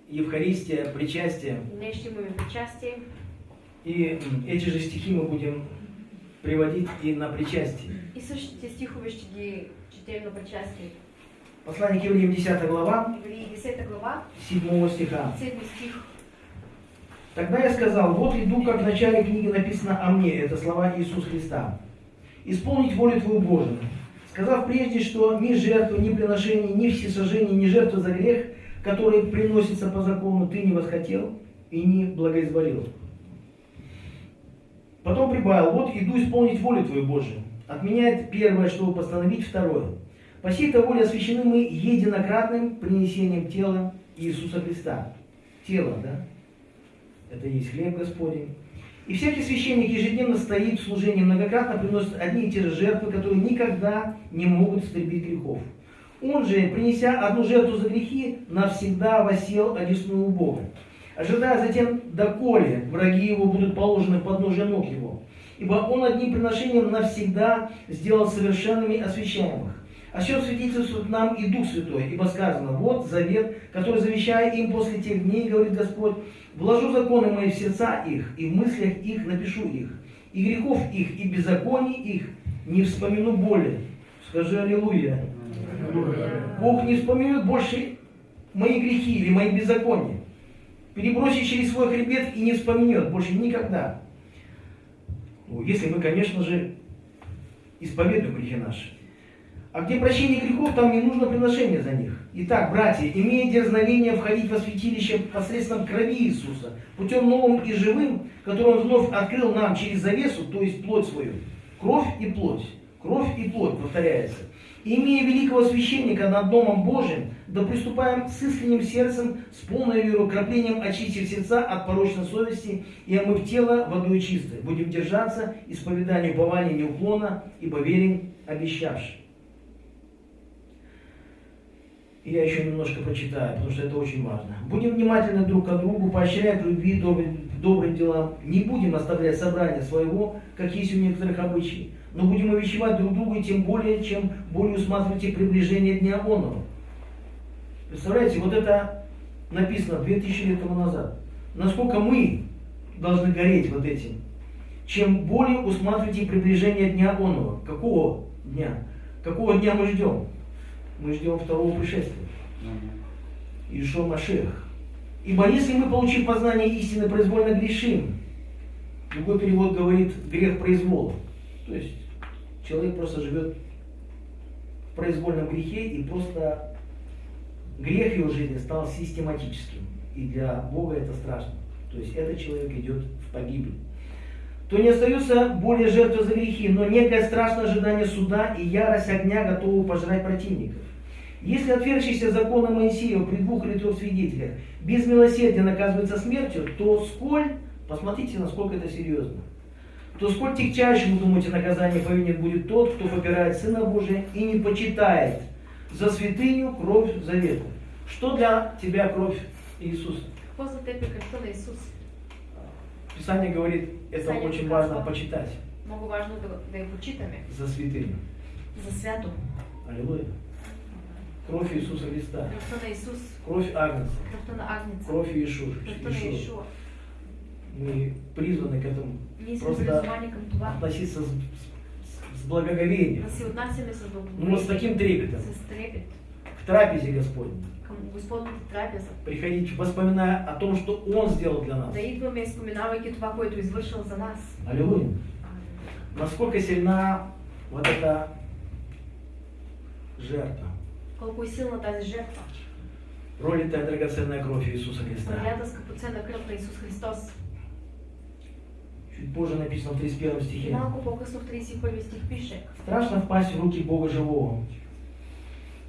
Евхаристия, причастие. Причастие. И эти же стихи мы будем приводить и на причастие. И същите стихове ще ги четем на причастие. Послание к евреям 10 глава, Евреи 10 глава, 7 стиха. 7 стих. Тогда я сказал, вот иду, как в начале книги написано о мне, это слова Иисуса Христа. Исполнить волю Твою Божию. Сказав прежде, что ни жертвы, ни приношения, ни всесожжения, ни жертвы за грех, которые приносятся по закону, ты не восхотел и не благоизволил. Потом прибавил, вот иду исполнить волю Твою Божию. Отменяет первое, чтобы постановить второе. По сей-то воле освящены мы единократным принесением тела Иисуса Христа. Тело, да? Это и есть хлеб Господень. И всякий священник ежедневно стоит в служении, многократно приносит одни и те же жертвы, которые никогда не могут истребить грехов. Он же, принеся одну жертву за грехи, навсегда восел одесную Бога, ожидая затем, доколе враги его будут положены под ножи ног его. Ибо он одним приношением навсегда сделал совершенными освящаемых. О чем свидетельствует нам и Дух Святой, ибо сказано, вот завет, который завещаю им после тех дней, говорит Господь, вложу законы мои в сердца их, и в мыслях их напишу их, и грехов их, и беззаконий их не вспомину более. Скажи Аллилуйя. Бог не вспоминает больше мои грехи или мои беззакония. Перебросит через свой хребет и не вспомнет больше никогда. Ну, если мы, конечно же, исповедуем грехи наши. А где прощение грехов, там не нужно приношение за них. Итак, братья, имея дерзновение входить во святилище посредством крови Иисуса, путем новым и живым, который Он вновь открыл нам через завесу, то есть плоть свою. Кровь и плоть. Кровь и плоть, повторяется. И имея великого священника над Домом Божиим, да приступаем с искренним сердцем, с полной верой, краплением очистив сердца от порочной совести и омыв тело водой чистой. Будем держаться исповедания упования неуклонно, ибо верен обещавший. И я еще немножко прочитаю, потому что это очень важно. Будем внимательны друг к другу, поощряя к любви, добрым, добрым делам. Не будем оставлять собрания своего, как есть у некоторых обычаев, но будем увещевать друг друга, и тем более, чем более усматривайте приближение Дня Онного. Представляете, вот это написано 2000 лет тому назад. Насколько мы должны гореть вот этим. Чем более усматривайте приближение Дня Онного. Какого дня? Какого дня мы ждем? Мы ждем второго пришествия. Ишо Машех. Ибо если мы, получив познание истины, произвольно грешим, другой перевод говорит грех произвола. То есть человек просто живет в произвольном грехе и просто грех его жизни стал систематическим. И для Бога это страшно. То есть этот человек идет в погибель. То не остается более жертвы за грехи, но некое страшное ожидание суда и ярость огня готовы пожрать противников. Если отвергшийся закона Моисея при двух или трех свидетелях без милосердия наказывается смертью, то сколь, посмотрите, насколько это серьезно. то сколь тягчайшим, думаете, наказание повинен будет тот, кто попирает Сына Божия и не почитает за святыню кровь завета. Что для тебя кровь Иисуса? Писание говорит, это Писание очень важно почитать Много важно да, да я почитаме за святыню. за свято. Аллилуйя. Кровь Иисуса Христа. Кровь Агнца. Кровь Иешуа. Мы призваны к этому Просто относиться с, с- с благоговением, ну, вот с таким трепетом к трапезе Господней. Приходить, воспоминая о том, что Он сделал для нас. Аллилуйя. Насколько сильна вот эта жертва. Колко е силна тази жертва. Пролитая драгоценная кровь Иисуса Христа. Пролята скъпоценна кръв на Исус Христос. Чуть позже написано в 31 И стихе. малко по-късно в 31 стих пише. Страшно впасть в руки Бога живого.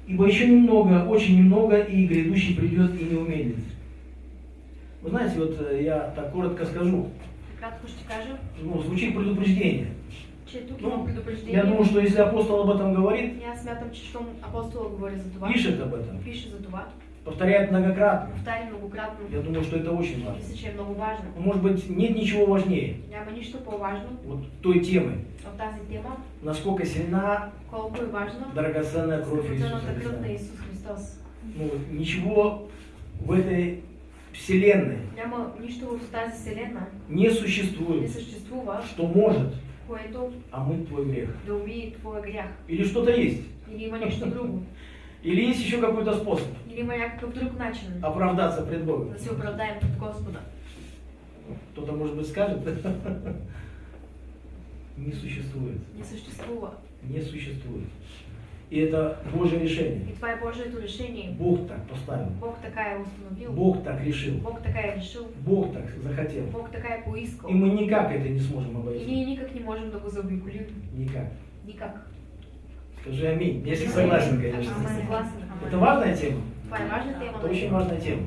Ибо еще немного, очень немного, и грядущий придет и не умеет. Вы знаете, вот э, я так коротко скажу, Кратко ще кажа, ну, звучит предупреждение. Ну. Я думаю, что если апостол об этом говорит, смятам, за това, пишет об этом, пише за това, повторяет многократно, я думаю, что это очень важно. много. Ну, Может быть, нет ничего важнее. Няма нищо по-важно. Вот той темы, от тази тема, насколько сильна колко е важна драгоценная кровь Иисуса Христа. Христос. Ну, ничего в этой вселенной Няма нищо в тази вселена, не не существует, что может което омыть твой грех. да умие твоя грях. Или что-то есть. Или има нещо друго. Или есть еще какой-то способ Или има някакъв друг начин оправдаться пред Богом. да се оправдаем пред Господа. Кто-то, может быть, скажет, не существует. Не съществува. Не существует. И это Божье решение. И това е Божието решение. Бог так поставил. Бог така е установил. Бог так решил. Бог така е решил. Бог так захотел. Бог така е поискал. И мы никак это не сможем И обойти. ние никак не можем да го заобиколим. Никак. Никак. Скажи аминь. Если согласен, Ако конечно. сте съгласен. Это важная тема. Това е важна тема. Это очень важная тема.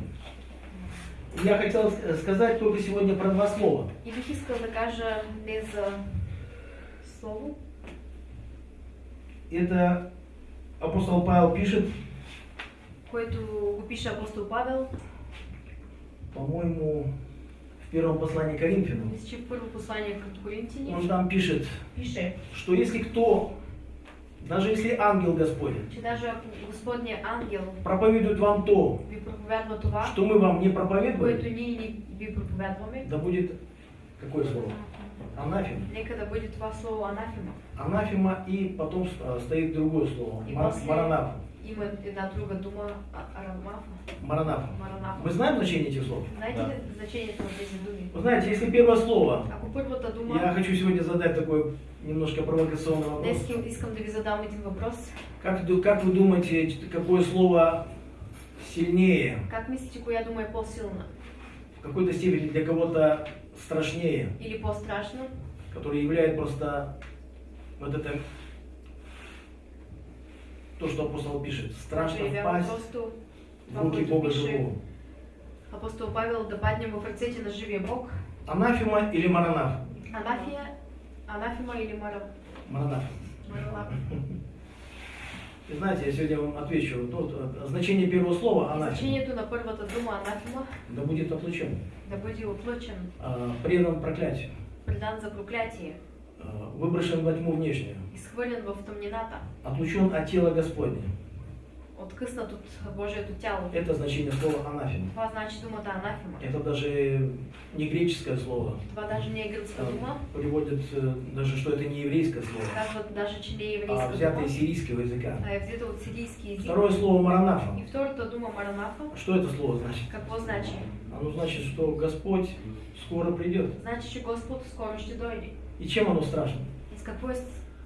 Я хотел сказать только сегодня про два слова. И бих искал да кажа не за слово. Это апостол Павел пишет, което го пише апостол Павел, по-моему, в первом послании к Коринфянам. мисля, в първо послание към Коринтини, Он там пишет, пише, что если кто, даже если ангел Господень, даже ако Господния ангел проповедует вам то, това, что мы вам не проповедуем, ние ни ви да будет какое слово? Анафема. нека да бъде това слово анафема. Анафема и потом а, стоит другое слово. И Маранафа. Има една друга дума, а- арамафа, Маранафа. маранафа. Мы знаем значение этих слов? Знаете Да. ли значението на тези думи? Вы знаете, если первое слово, Ако първата я дума, хочу сегодня задать такой немножко провокационный вопрос. Как, как вы думаете, какое слово сильнее, Как мислите, коя дума е по-силна? в какой-то степени для кого-то страшнее, Или по-страшна? которое является просто вот это то, что апостол пишет. Страшно впасть просто в руки Бога живого. апостол Павел да паднем в ръцете на живия Бог. Анафема или маранаф? Анафия, анафема или мара... Маранаф. маралап? И знаете, я сегодня вам отвечу. Вот, э, значение первого слова анафема. Значението на първата дума анафема Да будет отлучен. да бъде отлъчен, а, предан проклятию, предан за проклятие, а, выброшен во тьму внешнюю, изхвърлен в тъмнината, отлучен от тела Господня. Откъснат от Божието тяло. Это значение слова анафема. Това значи думата анафема. Это даже не греческое слово. Това даже не е гръцка дума, Приводят даже, что это не еврейское слово, казват даже, че не е а взято из сирийского языка. а е взета от сирийски. Второе слово маранафа. И втората дума маранафа, Что это слово значит? какво значи? Оно значит, что Господь скоро придет. Значи, че Господ скоро ще дойде. И чем оно страшно? И с какво е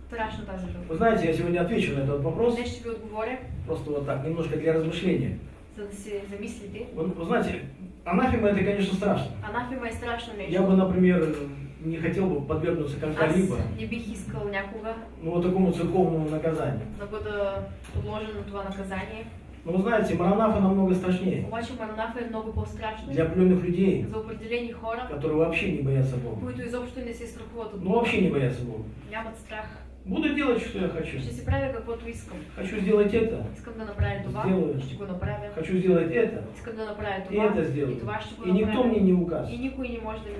страшно? Вы знаете, я сегодня отвечу на этот вопрос, Днес ще ви отговоря, просто вот так, немножко для размышления. за да се замислите. Вы, вы знаете, анафема это, конечно, страшно. Анафема е страшно нещо. Я бы, например, не хотел бы подвергнуться Аз как-либо не бих искал някога ну, вот такому церковному наказанию. да бъда подложен на това наказание. Но вы знаете, Маранафа намного страшнее Обаче Маранафа много по-страшно для определенных людей, за определени хора, которые вообще не боятся Бога. които изобщо не се страхуват от Ну вообще не боятся Бога. Нямат страх. Буду делать, что я хочу. Ще си правя каквото искам. Хочу сделать это, Искам да направя това, Сделаю. ще го направя. хочу сделать это, Искам да направя и това, это сделаю. и това ще го И никто мне не указ. И никой не може да ми.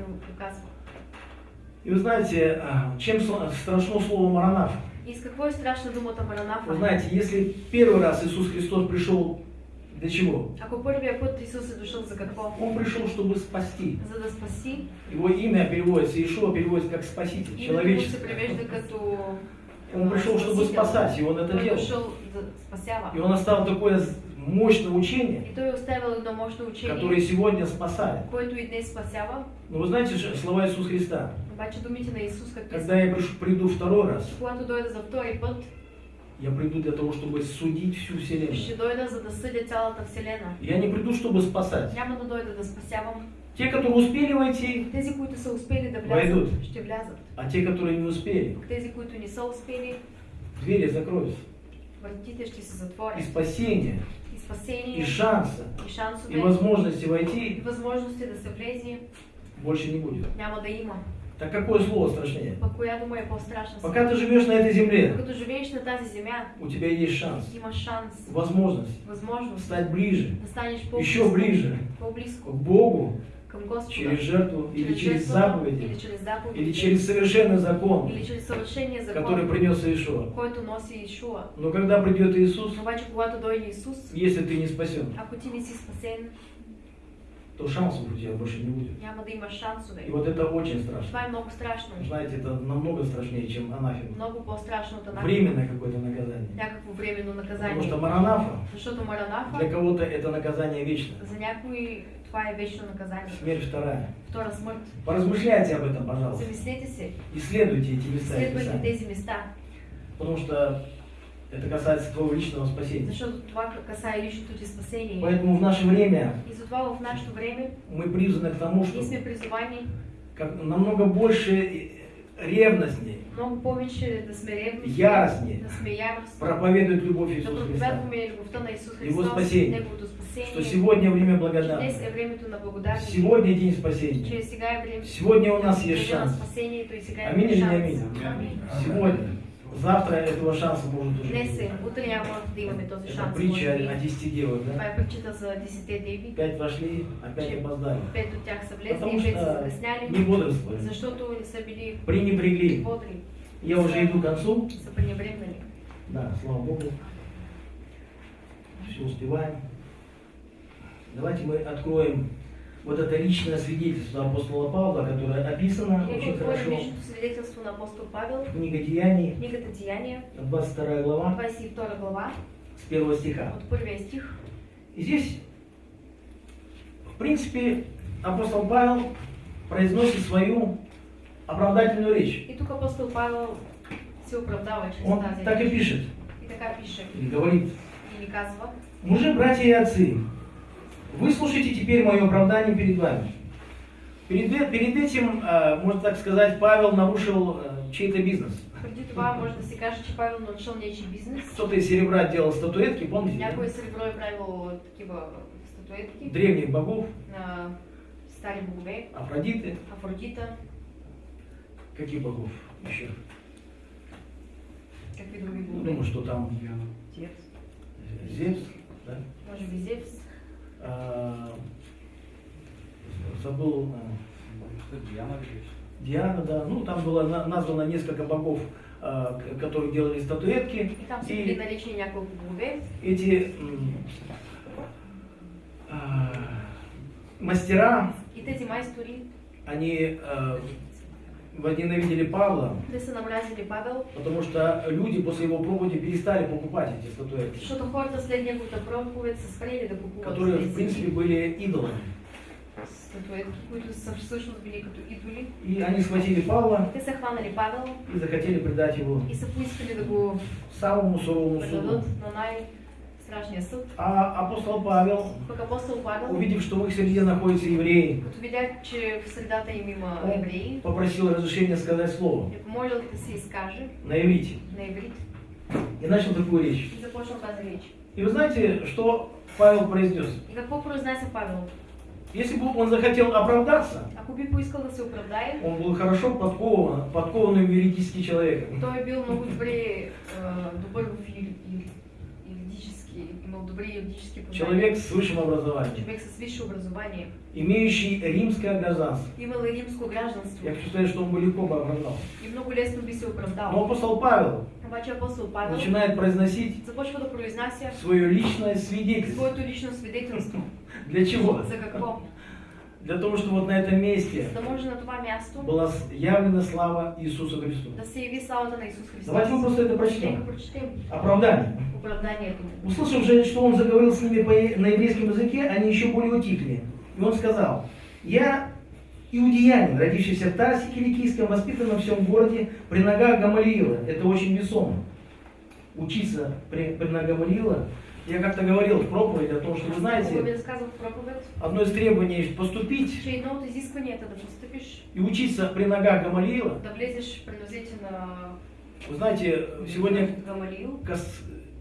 И вы знаете, а, чем страшно слово Маранафа? И с каква е страшна думата Маранафа? Вы знаете, если первый раз Иисус Христос пришел для чего? Ако първия път Исус е дошъл за какво? Он пришел, чтобы спасти. За да спаси. Его имя переводится, Иешуа переводится как спаситель, Името му се превежда като Он пришел, чтобы спасать, и он это делал. И он оставил такое мощное учение, которое сегодня спасает. Но вы знаете слова Иисуса Христа? Когда я приду второй раз, я приду для того, чтобы судить всю Вселенную. Я не приду, чтобы спасать. Те, которые успели войти, Войдут. А те, которые не успели, Тези, които не са успели, двери закроются. вратите ще се И затворят. спасение, И спасение, и шанса, и шансове, и возможности и войти възможности да се влезе, больше не будет. няма да има. Так какое слово страшнее? Пък коя дума е по-страшна? Пока ты живешь на этой земле, Докато живееш на тази земя, у тебя есть шанс, имаш шанс, возможность възможност стать ближе, да станеш еще по-близко, ближе к Богу към Господа. через жертву или через жертвата, заповеди, или через заповеди, или через совершенный закон, или через съвършения закон, который принес Иешуа. Но когда придет Иисус, Обаче, когато дойде Исус, если ты не спасен, си спасен, то шансов у тебя больше не будет. И вот это очень страшно. Знаете, это намного страшнее, чем анафема. Временное какое-то наказание. Потому что Маранафа, для кого-то это наказание вечное. За някои това е вечно наказание. Смерть вторая. Втора смърт. Поразмышляйте об этом, пожалуйста. Замислете се. Исследуйте эти места и Следвайте Писания. тези места. Потому что это касается твоего личного спасения. Поэтому в наше время в нашето време мы призваны к тому, что намного больше и ревностнее много повече да сме ревни, Яростни. да сме яростни, проповедует любовь да Иисуса Христа. проповядваме любовта на Исус Его Христос, спасение. Неговото спасение. Что сегодня время благодати. Сегодня день спасения. Че сега е време. Сегодня у нас есть шанс. и сега Аминь или не? Аминь. Сегодня. Завтра этого шанса может уже Днес не е, утре няма да имаме този шанс. притча о десяти девах, Това да? е притчата за десете деви. Пять вошли, опять Че опоздали. Пет от тях са влезли и пет са что закъсняли, не бодрствовали. защото не са били Пренебрегли. бодри, Я уже иду к концу. са пренебрегнали. Да, слава Богу. Все успеваем. Давайте мы откроем вот это личное свидетельство апостола Павла, которое описано Нека очень хорошо. личното свидетелство на апостол Павел, Книга Деяний, книгата Деяния, 22 глава, 22 глава, с первого стиха. от първия стих. И здесь, в принципе, апостол Павел произносит свою оправдательную речь. И тук апостол Павел се оправдава чрез Он так и пишет, И така пише, или говорит, казва, Мужи, братья и отцы, выслушайте теперь мое оправдание перед вами. Перед, э- перед этим, э, можно так сказать, Павел нарушил э, чей-то бизнес. преди това може да се каже, че Павел нарушил нечи бизнес. Кто-то из серебра делал статуэтки, помните? Някой сребро е правил такива статуетки Древних богов, на стари богове, Афродиты. Афродита, Каких богов еще? какви други Ну, богове. думаю, что там Тиец. Зевс, да? Може би Зевс, забыл, а, Диана ли есть? Диана, да. Ну, там было на- названо несколько богов, а, которые делали статуэтки. и там били наречени няколко богове. эти а, мастера, И тези майстори, они а, возненавидели Павла, Павел, потому что люди после его проповеди перестали покупать эти статуэтки, которые, в принципе, были идолами. И они схватили Павла и захотели предать его самому суровому суду. Най-страшния съд. А апостол Павел, Пък апостол Павел, увидев, что в их среде находятся евреи, като видя, че в он евреи, попросил разрешения сказать слово е помолил се изкаже на иврите на иврит и начал такую речь. и започнал тази реч. И вы знаете, что Павел произнес? И какво произнесе Павел? Если бы он захотел оправдаться, Ако би поискал да се оправдае, он был хорошо подкован, подкованным юридически человеком. той бил много добре, а, добър в юридически, добри юридически. Человек с высшим образованием, Човек с висше образование. имеющий римское гражданство. Имал и римско гражданство. Я сказать, что он бы легко бы оправдался. И много лесно би се Но оправдал. апостол Павел Обаче апостол Павел начинает произносить започва да произнася свое личное свидетельство. своето лично свидетелство. Для чего? За какво? Для того, чтобы вот на этом месте была явлена слава Иисусу Христу. Давайте мы просто это прочтем. Оправдание. Услышав же, что он заговорил с ними на еврейском языке, они еще более утихли. И он сказал, я иудеянин, родившийся в Тарсе Киликийском, воспитан во всем городе при ногах Гамалиила. Это очень весомо. Учиться при, при ногах Гамалиила. Я как-то говорил в проповеди о том, что вы Хубаво знаете, одно из требований поступить постъпиш, и учиться при ногах Гамалиила. Вы знаете, сегодня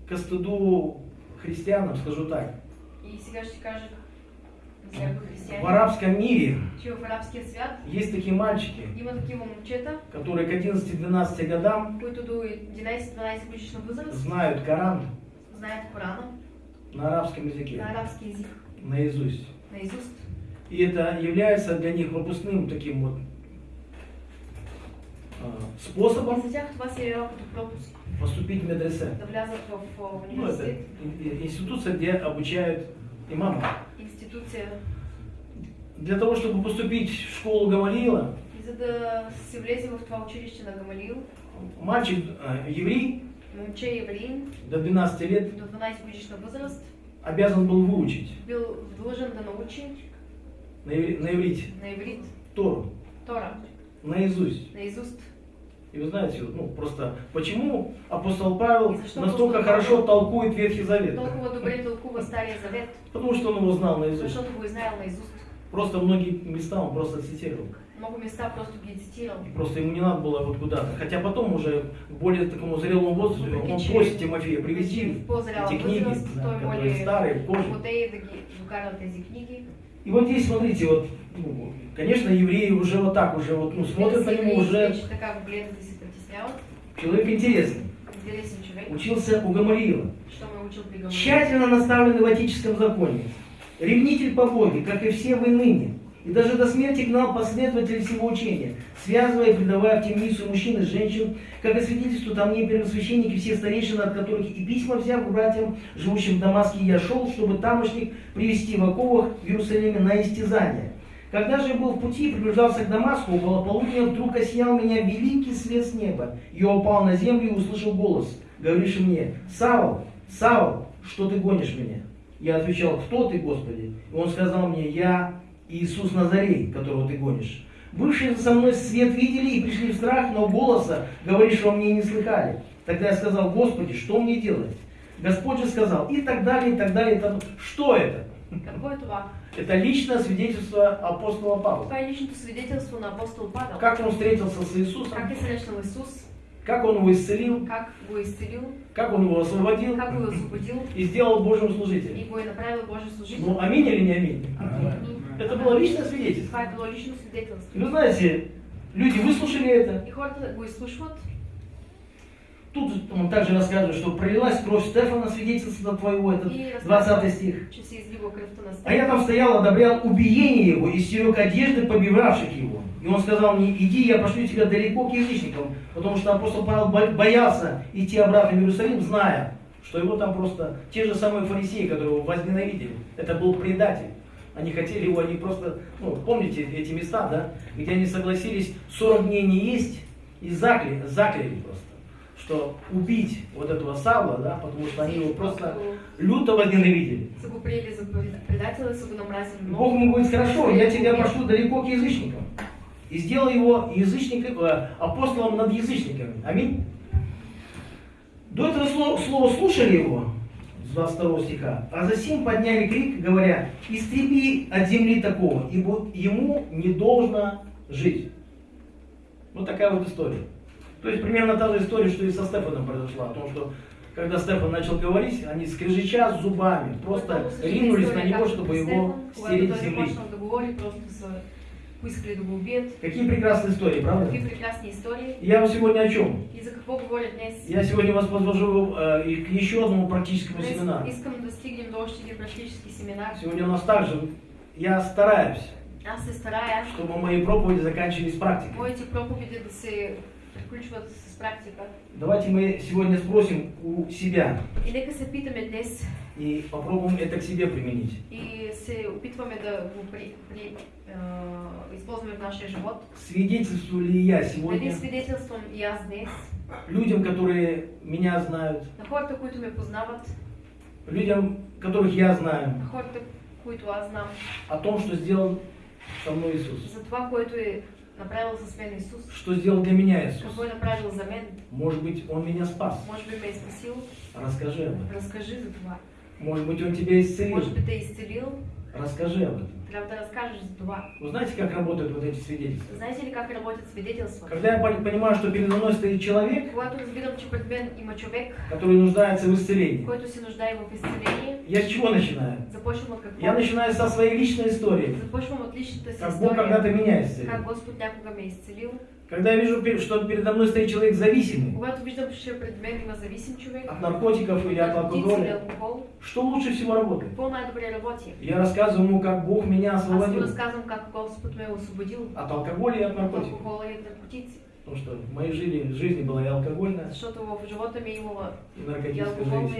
ко стыду христианам, скажу так, в арабском мире есть такие мальчики, которые к 11-12 годам които до 11-12 годишна възраст знают Коран знаят Корана на арабском языке, на арабски език, наизусть. наизуст. И это является для них пропускным таким вот а, способом поступить в медресе. а, Ну, это институция, где обучают имама. институция. Для того, чтобы поступить в школу Гамалиила, Гамалил, мальчик а, еврей момче евреин до 12 лет до 12 годишна възраст обязан был выучить бил длъжен да научи на, иври- на иврите на иврит Тору, Тора, наизусть. наизуст. И вы знаете, ну просто почему апостол Павел что настолько апостол хорошо толкует Ветхий Завет? Толкова добре тълкува Стария Завет, Потому что он его знал наизусть. защото го е знаел наизуст. Просто многие места он просто цитировал. Много места просто ги е цитирал. И просто ему не надо было вот куда-то. Хотя потом уже к более такому зрелому возрасту он Въпреки, че просит Тимофея привези эти книги, да, которые старые, книги. И вот здесь, смотрите, вот, ну, конечно, евреи уже вот так уже вот, ну, смотрят на него уже человек интересный. Интересен човек, Учился у Гамалиила. ме е учил при Гамалил. Тщательно наставленный в отеческом законе. Ревнитель по Боге, как и все вы ныне. И даже до смерти гнал последователей всего учения, связывая и предавая в темницу мужчин и женщин, как и свидетельству там мне первосвященники, все старейшины, от которых и письма взяв к братьям, живущим в Дамаске, я шел, чтобы тамошних привести в оковах в Иерусалиме на истязание. Когда же я был в пути и приближался к Дамаску, около полудня вдруг осиял меня великий свет с неба. Я упал на землю и услышал голос, говоривший мне, Савл, Савл, что ты гонишь меня? Я отвечал, кто ты, Господи? И он сказал мне, я Иисус Назарей, которого ты гонишь. Бывшие со мной свет видели и пришли в страх, но голоса, говорившего мне, не слыхали. Тогда я сказал, Господи, что мне делать? Господь же сказал, и так далее, и так далее. и так. Что это? Это личное свидетельство апостола Павла. Това е личното свидетелство на апостол Павел. Как он встретился с Иисусом, Как е срещнал Исус, как он его исцелил, как го е изцелил, как он его освободил как го е освободил и сделал Божьим и служителем. го е направил Божий служител. Ну, аминь или не аминь? Аминь. Это было личное свидетельство. Това е било лично И свидетелство. вы знаете, люди выслушали это. И хората го изслушват. Тут он также рассказывает, что пролилась кровь Стефана, свидетельство твоего, этот И 20 разказва, стих. А я там стоял, одобрял убиение его и стерег одежды побивавших его. И он сказал мне, иди, я пошлю тебя далеко к язычникам, потому что апостол Павел бо- боялся идти обратно в Иерусалим, зная, что его там просто те же самые фарисеи, которые его возненавидели. Это был предатель. Они хотели его, они просто, ну, помните эти места, да, где они согласились 40 дней не есть и закляли, закляли просто, что убить вот этого Савла, да, потому что они его просто люто возненавидели. Приели за предателя, намразили Бог ему говорит, хорошо, я тебя пошлю далеко к язычникам. И сделал его язычником, э, апостолом над язычниками. Аминь. До этого слова, слушали его, 22 стиха, а затем подняли крик, говоря, истреби от земли такого, ибо ему не должно жить. Вот такая вот история. То есть примерно та же история, что и со Стефаном произошла, о том, что Когда Стефан начал говорить, они скрежеща зубами, просто ринулись на него, чтобы его стереть с земли. Поискали убият. Какие прекрасные истории, правда? Какви прекрасни истории. Я вам сегодня о чем? Говоря днес? Я сегодня вас подвожу э, к еще одному практическому Днес семинару. искам да стигнем до още един практически семинар. Сегодня у нас также, я стараюсь, Аз се старая чтобы мои проповеди заканчивались практикой. моите проповеди да се приключват с. Давайте мы сегодня спросим у себя. И попробуем это к себе применить. Свидетельствую ли я сегодня людям, которые меня знают, людям, которых я знаю, о том, что сделал со мной Иисус, за направил с мен Исус, что сделал для меня Иисус. какво е направил за мен, Может быть, Он меня спас. може би ме е спасил, Расскажи об этом. разкажи за това. Может быть, Он тебя исцелил. Може би те е изцелил, Расскажи об этом. трябва да разкажеш за това. Вы знаете, как работают вот эти свидетельства? Знаете ли как работят свидетелства? Когда я пон- понимаю, что передо мной стоит человек, который нуждается в исцелении, я с чего начинаю? Я начинаю со своей личной истории. Как Бог когда-то меня исцелил. Когда я вижу, что передо мной стоит человек зависимый от наркотиков или от от алкоголя, что лучше всего работает? Я рассказываю ему, как Бог меня освободил разказвам как Господ ме е освободил от алкоголя и от от наркотиков. алкохола и от наркотици. Потому что в моей жизни, жизни была и алкогольная, и наркотическая алкохолна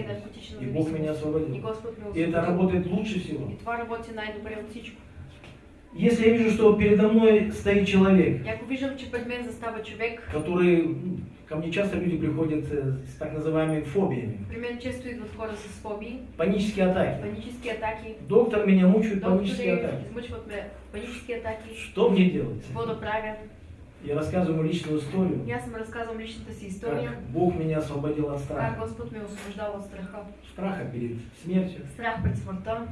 и Бог меня освободил. И это работает лучше всего. Если я вижу, что передо мной стоит человек, застава човек, который, ко мне часто люди приходят э, с так называемыми фобиями, фобии, панические атаки. панически атаки, Доктор меня мучает панические атаки. измъчват ме панически атаки, Что мне делать? Я рассказываю личную историю, И аз им разказвам личната си история, как Бог меня освободил от как страха. Господ ме освобождал от страха. Страха перед смертью. Страх пред смъртта.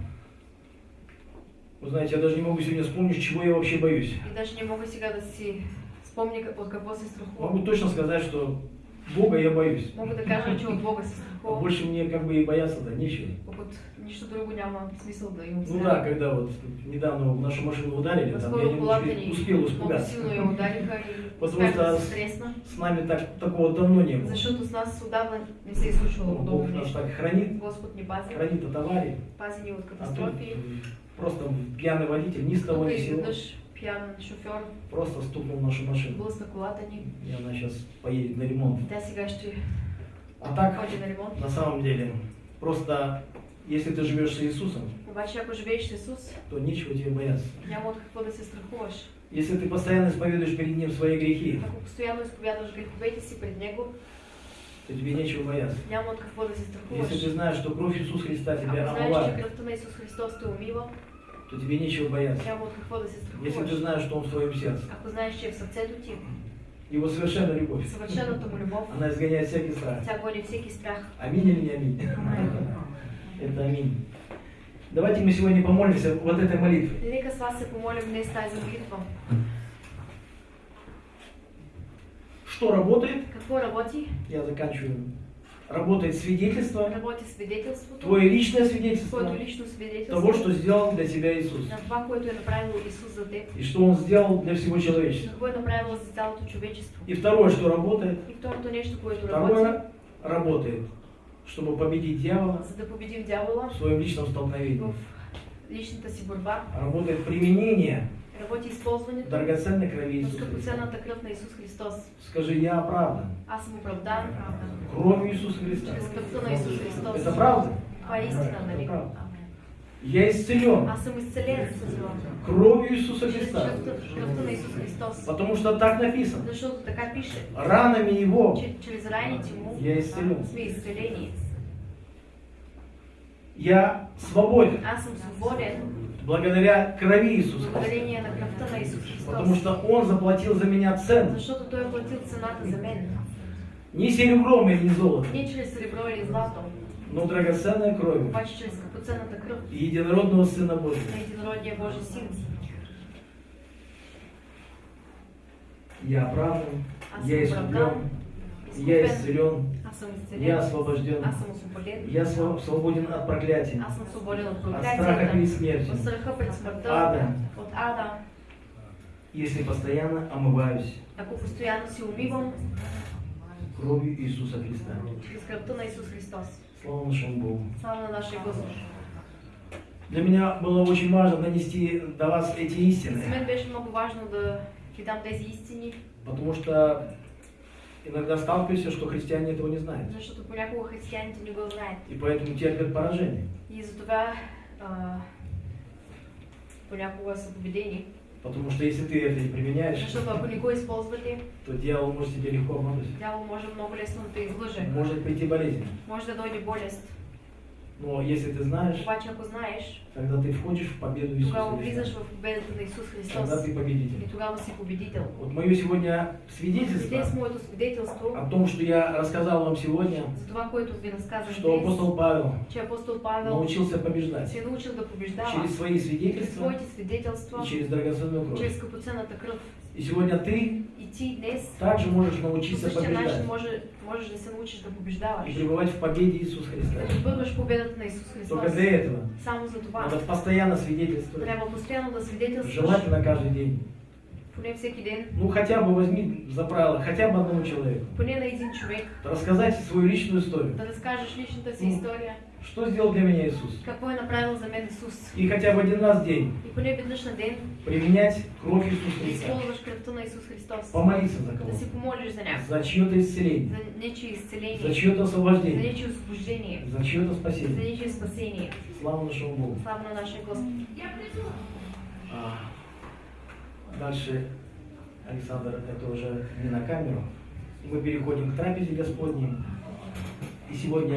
Вы знаете, я даже не могу сегодня вспомнить, чего я вообще боюсь. И даже не мога сега да си спомня как- от какво се страхувам. Могу точно сказать, что Бога я боюсь. Мога да кажа, че от Бога А больше мне как бы и бояться-то нечего. Пък от нищо друго няма смисъл да имам Ну да, когда вот недавно в нашу машину ударили, там я немножко ни успел испугаться. силно я удариха и Потому что С нами так, такого давно не было. защото с нас отдавна не се е случвало Ну, Бог нас так хранит, Господ ни пази, хранит от аварий. пази ни от А тут катастрофи. Просто пьяный водитель ни с того ни с сего пиян шофьор просто стукнул нашу машину. блъсна колата ни. И она сейчас поедет на ремонт. Тя сега ще А так, на ремонт. на самом деле, просто если ты живешь с Иисусом, Обаче ако живееш с Исус, то нечего тебе бояться. няма от какво да се страхуваш. Если ты постоянно исповедуешь перед Ним свои грехи, Ако постоянно изповядваш греховете си пред Него, то тебе нечего бояться. Если ты знаешь, что кровь Иисуса Христа тебя знаеш, че омывает, то тебе нечего бояться. Если ты знаешь, что Он в твоем сердце, Его совершенная любовь, съвършената му любов, она изгоняет всякий страх. тя гони всеки страх. Аминь или не аминь? Это аминь. Давайте мы сегодня помолимся вот этой молитвой. Нека с вас се помолим днес тази молитва. Что работает? Какво работи? Я заканчиваю. Работает свидетельство, Работи свидетелството, твое личное свидетельство твоето лично свидетелство того, что сделал для тебя Иисус. на това, което е направил Исус за теб. И что Он сделал для всего человечества. Какво е направил за цялото човечество. И второе, что работает. И второто нещо, което работи, Второе работает, чтобы победить дьявола за да победим дявола в своем личном столкновении. в личната си Работает применение работи използването драгоценной крови на Иисуса Христа. скъпоценната кръв на Исус Христос. Скажи, я оправдан Аз съм оправдан кровью Иисуса Христа. чрез кръвта на Исус Христос. Это правда? Това е истина, нали? Я исцелен Аз съм изцелен с това. кровью Иисуса Христа. кръвта, на Исус Христос. Потому что так написано. Защото така пише, Ранами Его че чрез райните му Я изцелен. сме изцелени. я свободен Аз съм свободен благодаря крови Иисуса Христа. Потому что Он заплатил за меня цену. Не серебром или золотом, Не чрез сребро или злато, но драгоценной кровью. Кръв единородного Сына Божьего. Я оправдан, Аз я искуплен, я исцелен Я освобожден. Я св- свободен от проклятия, съм свободен от страха перед смертью. от Ада. Если постоянно омываюсь кровью Иисуса Христа. Слава нашему Богу. Слава на нашия Господ. Для меня было очень важно донести до вас эти истины, потому что иногда сталкиваешься, что христиане этого не знают. защото понякога християните не го знаят. И поэтому терпят поражение. И затова а, понякога са победени. Потому что если ты это не применяешь, Защото ако не го използвате, то дьявол может тебе легко обмануть. дявол може много лесно да излъже. Может прийти болезнь. Може да дойде болест. Но если ты знаешь, Обаче ако знаеш, тогда ты входишь в победу тогава Иисуса влизаш Христа. в победата на Исус Христос. Тогда ты победитель. И тогава си победител. Вот мое сегодня свидетельство днес моето свидетелство о том, что я рассказал вам сегодня, за това, което ви разказах что днес, апостол Павел че апостол Павел научился побеждать се научил да побеждава через свои свидетельства своите свидетелства, и через драгоценную кровь. чрез скъпоценната кръв. И сегодня ты также можешь научиться побеждать и пребывать в победе Иисуса Христа. Только для этого надо постоянно свидетельствовать, желательно каждый день. поне всеки ден, Ну хотя бы возьми за правило, хотя бы одному человеку. поне на един човек, Рассказать свою личную историю. да разкажеш личната си Мгм. история, Что сделал для меня Иисус? какво е направил за мен Исус. И хотя бы один раз в день И поне веднъж на ден применять кровь Иисуса да Христа. използваш кръвта на Исус Христос. Помолиться за Да кого-то. си помолиш за някого. За чье-то исцеление. За нечие изцеление. За чье-то За освобождение. нечие освобождение. За чье-то За спасение. нечие спасение. Слава нашему Богу. Слава на нашия Господ. А, Дальше Александр, это уже не на камеру. Мы переходим к трапезе Господней. И сегодня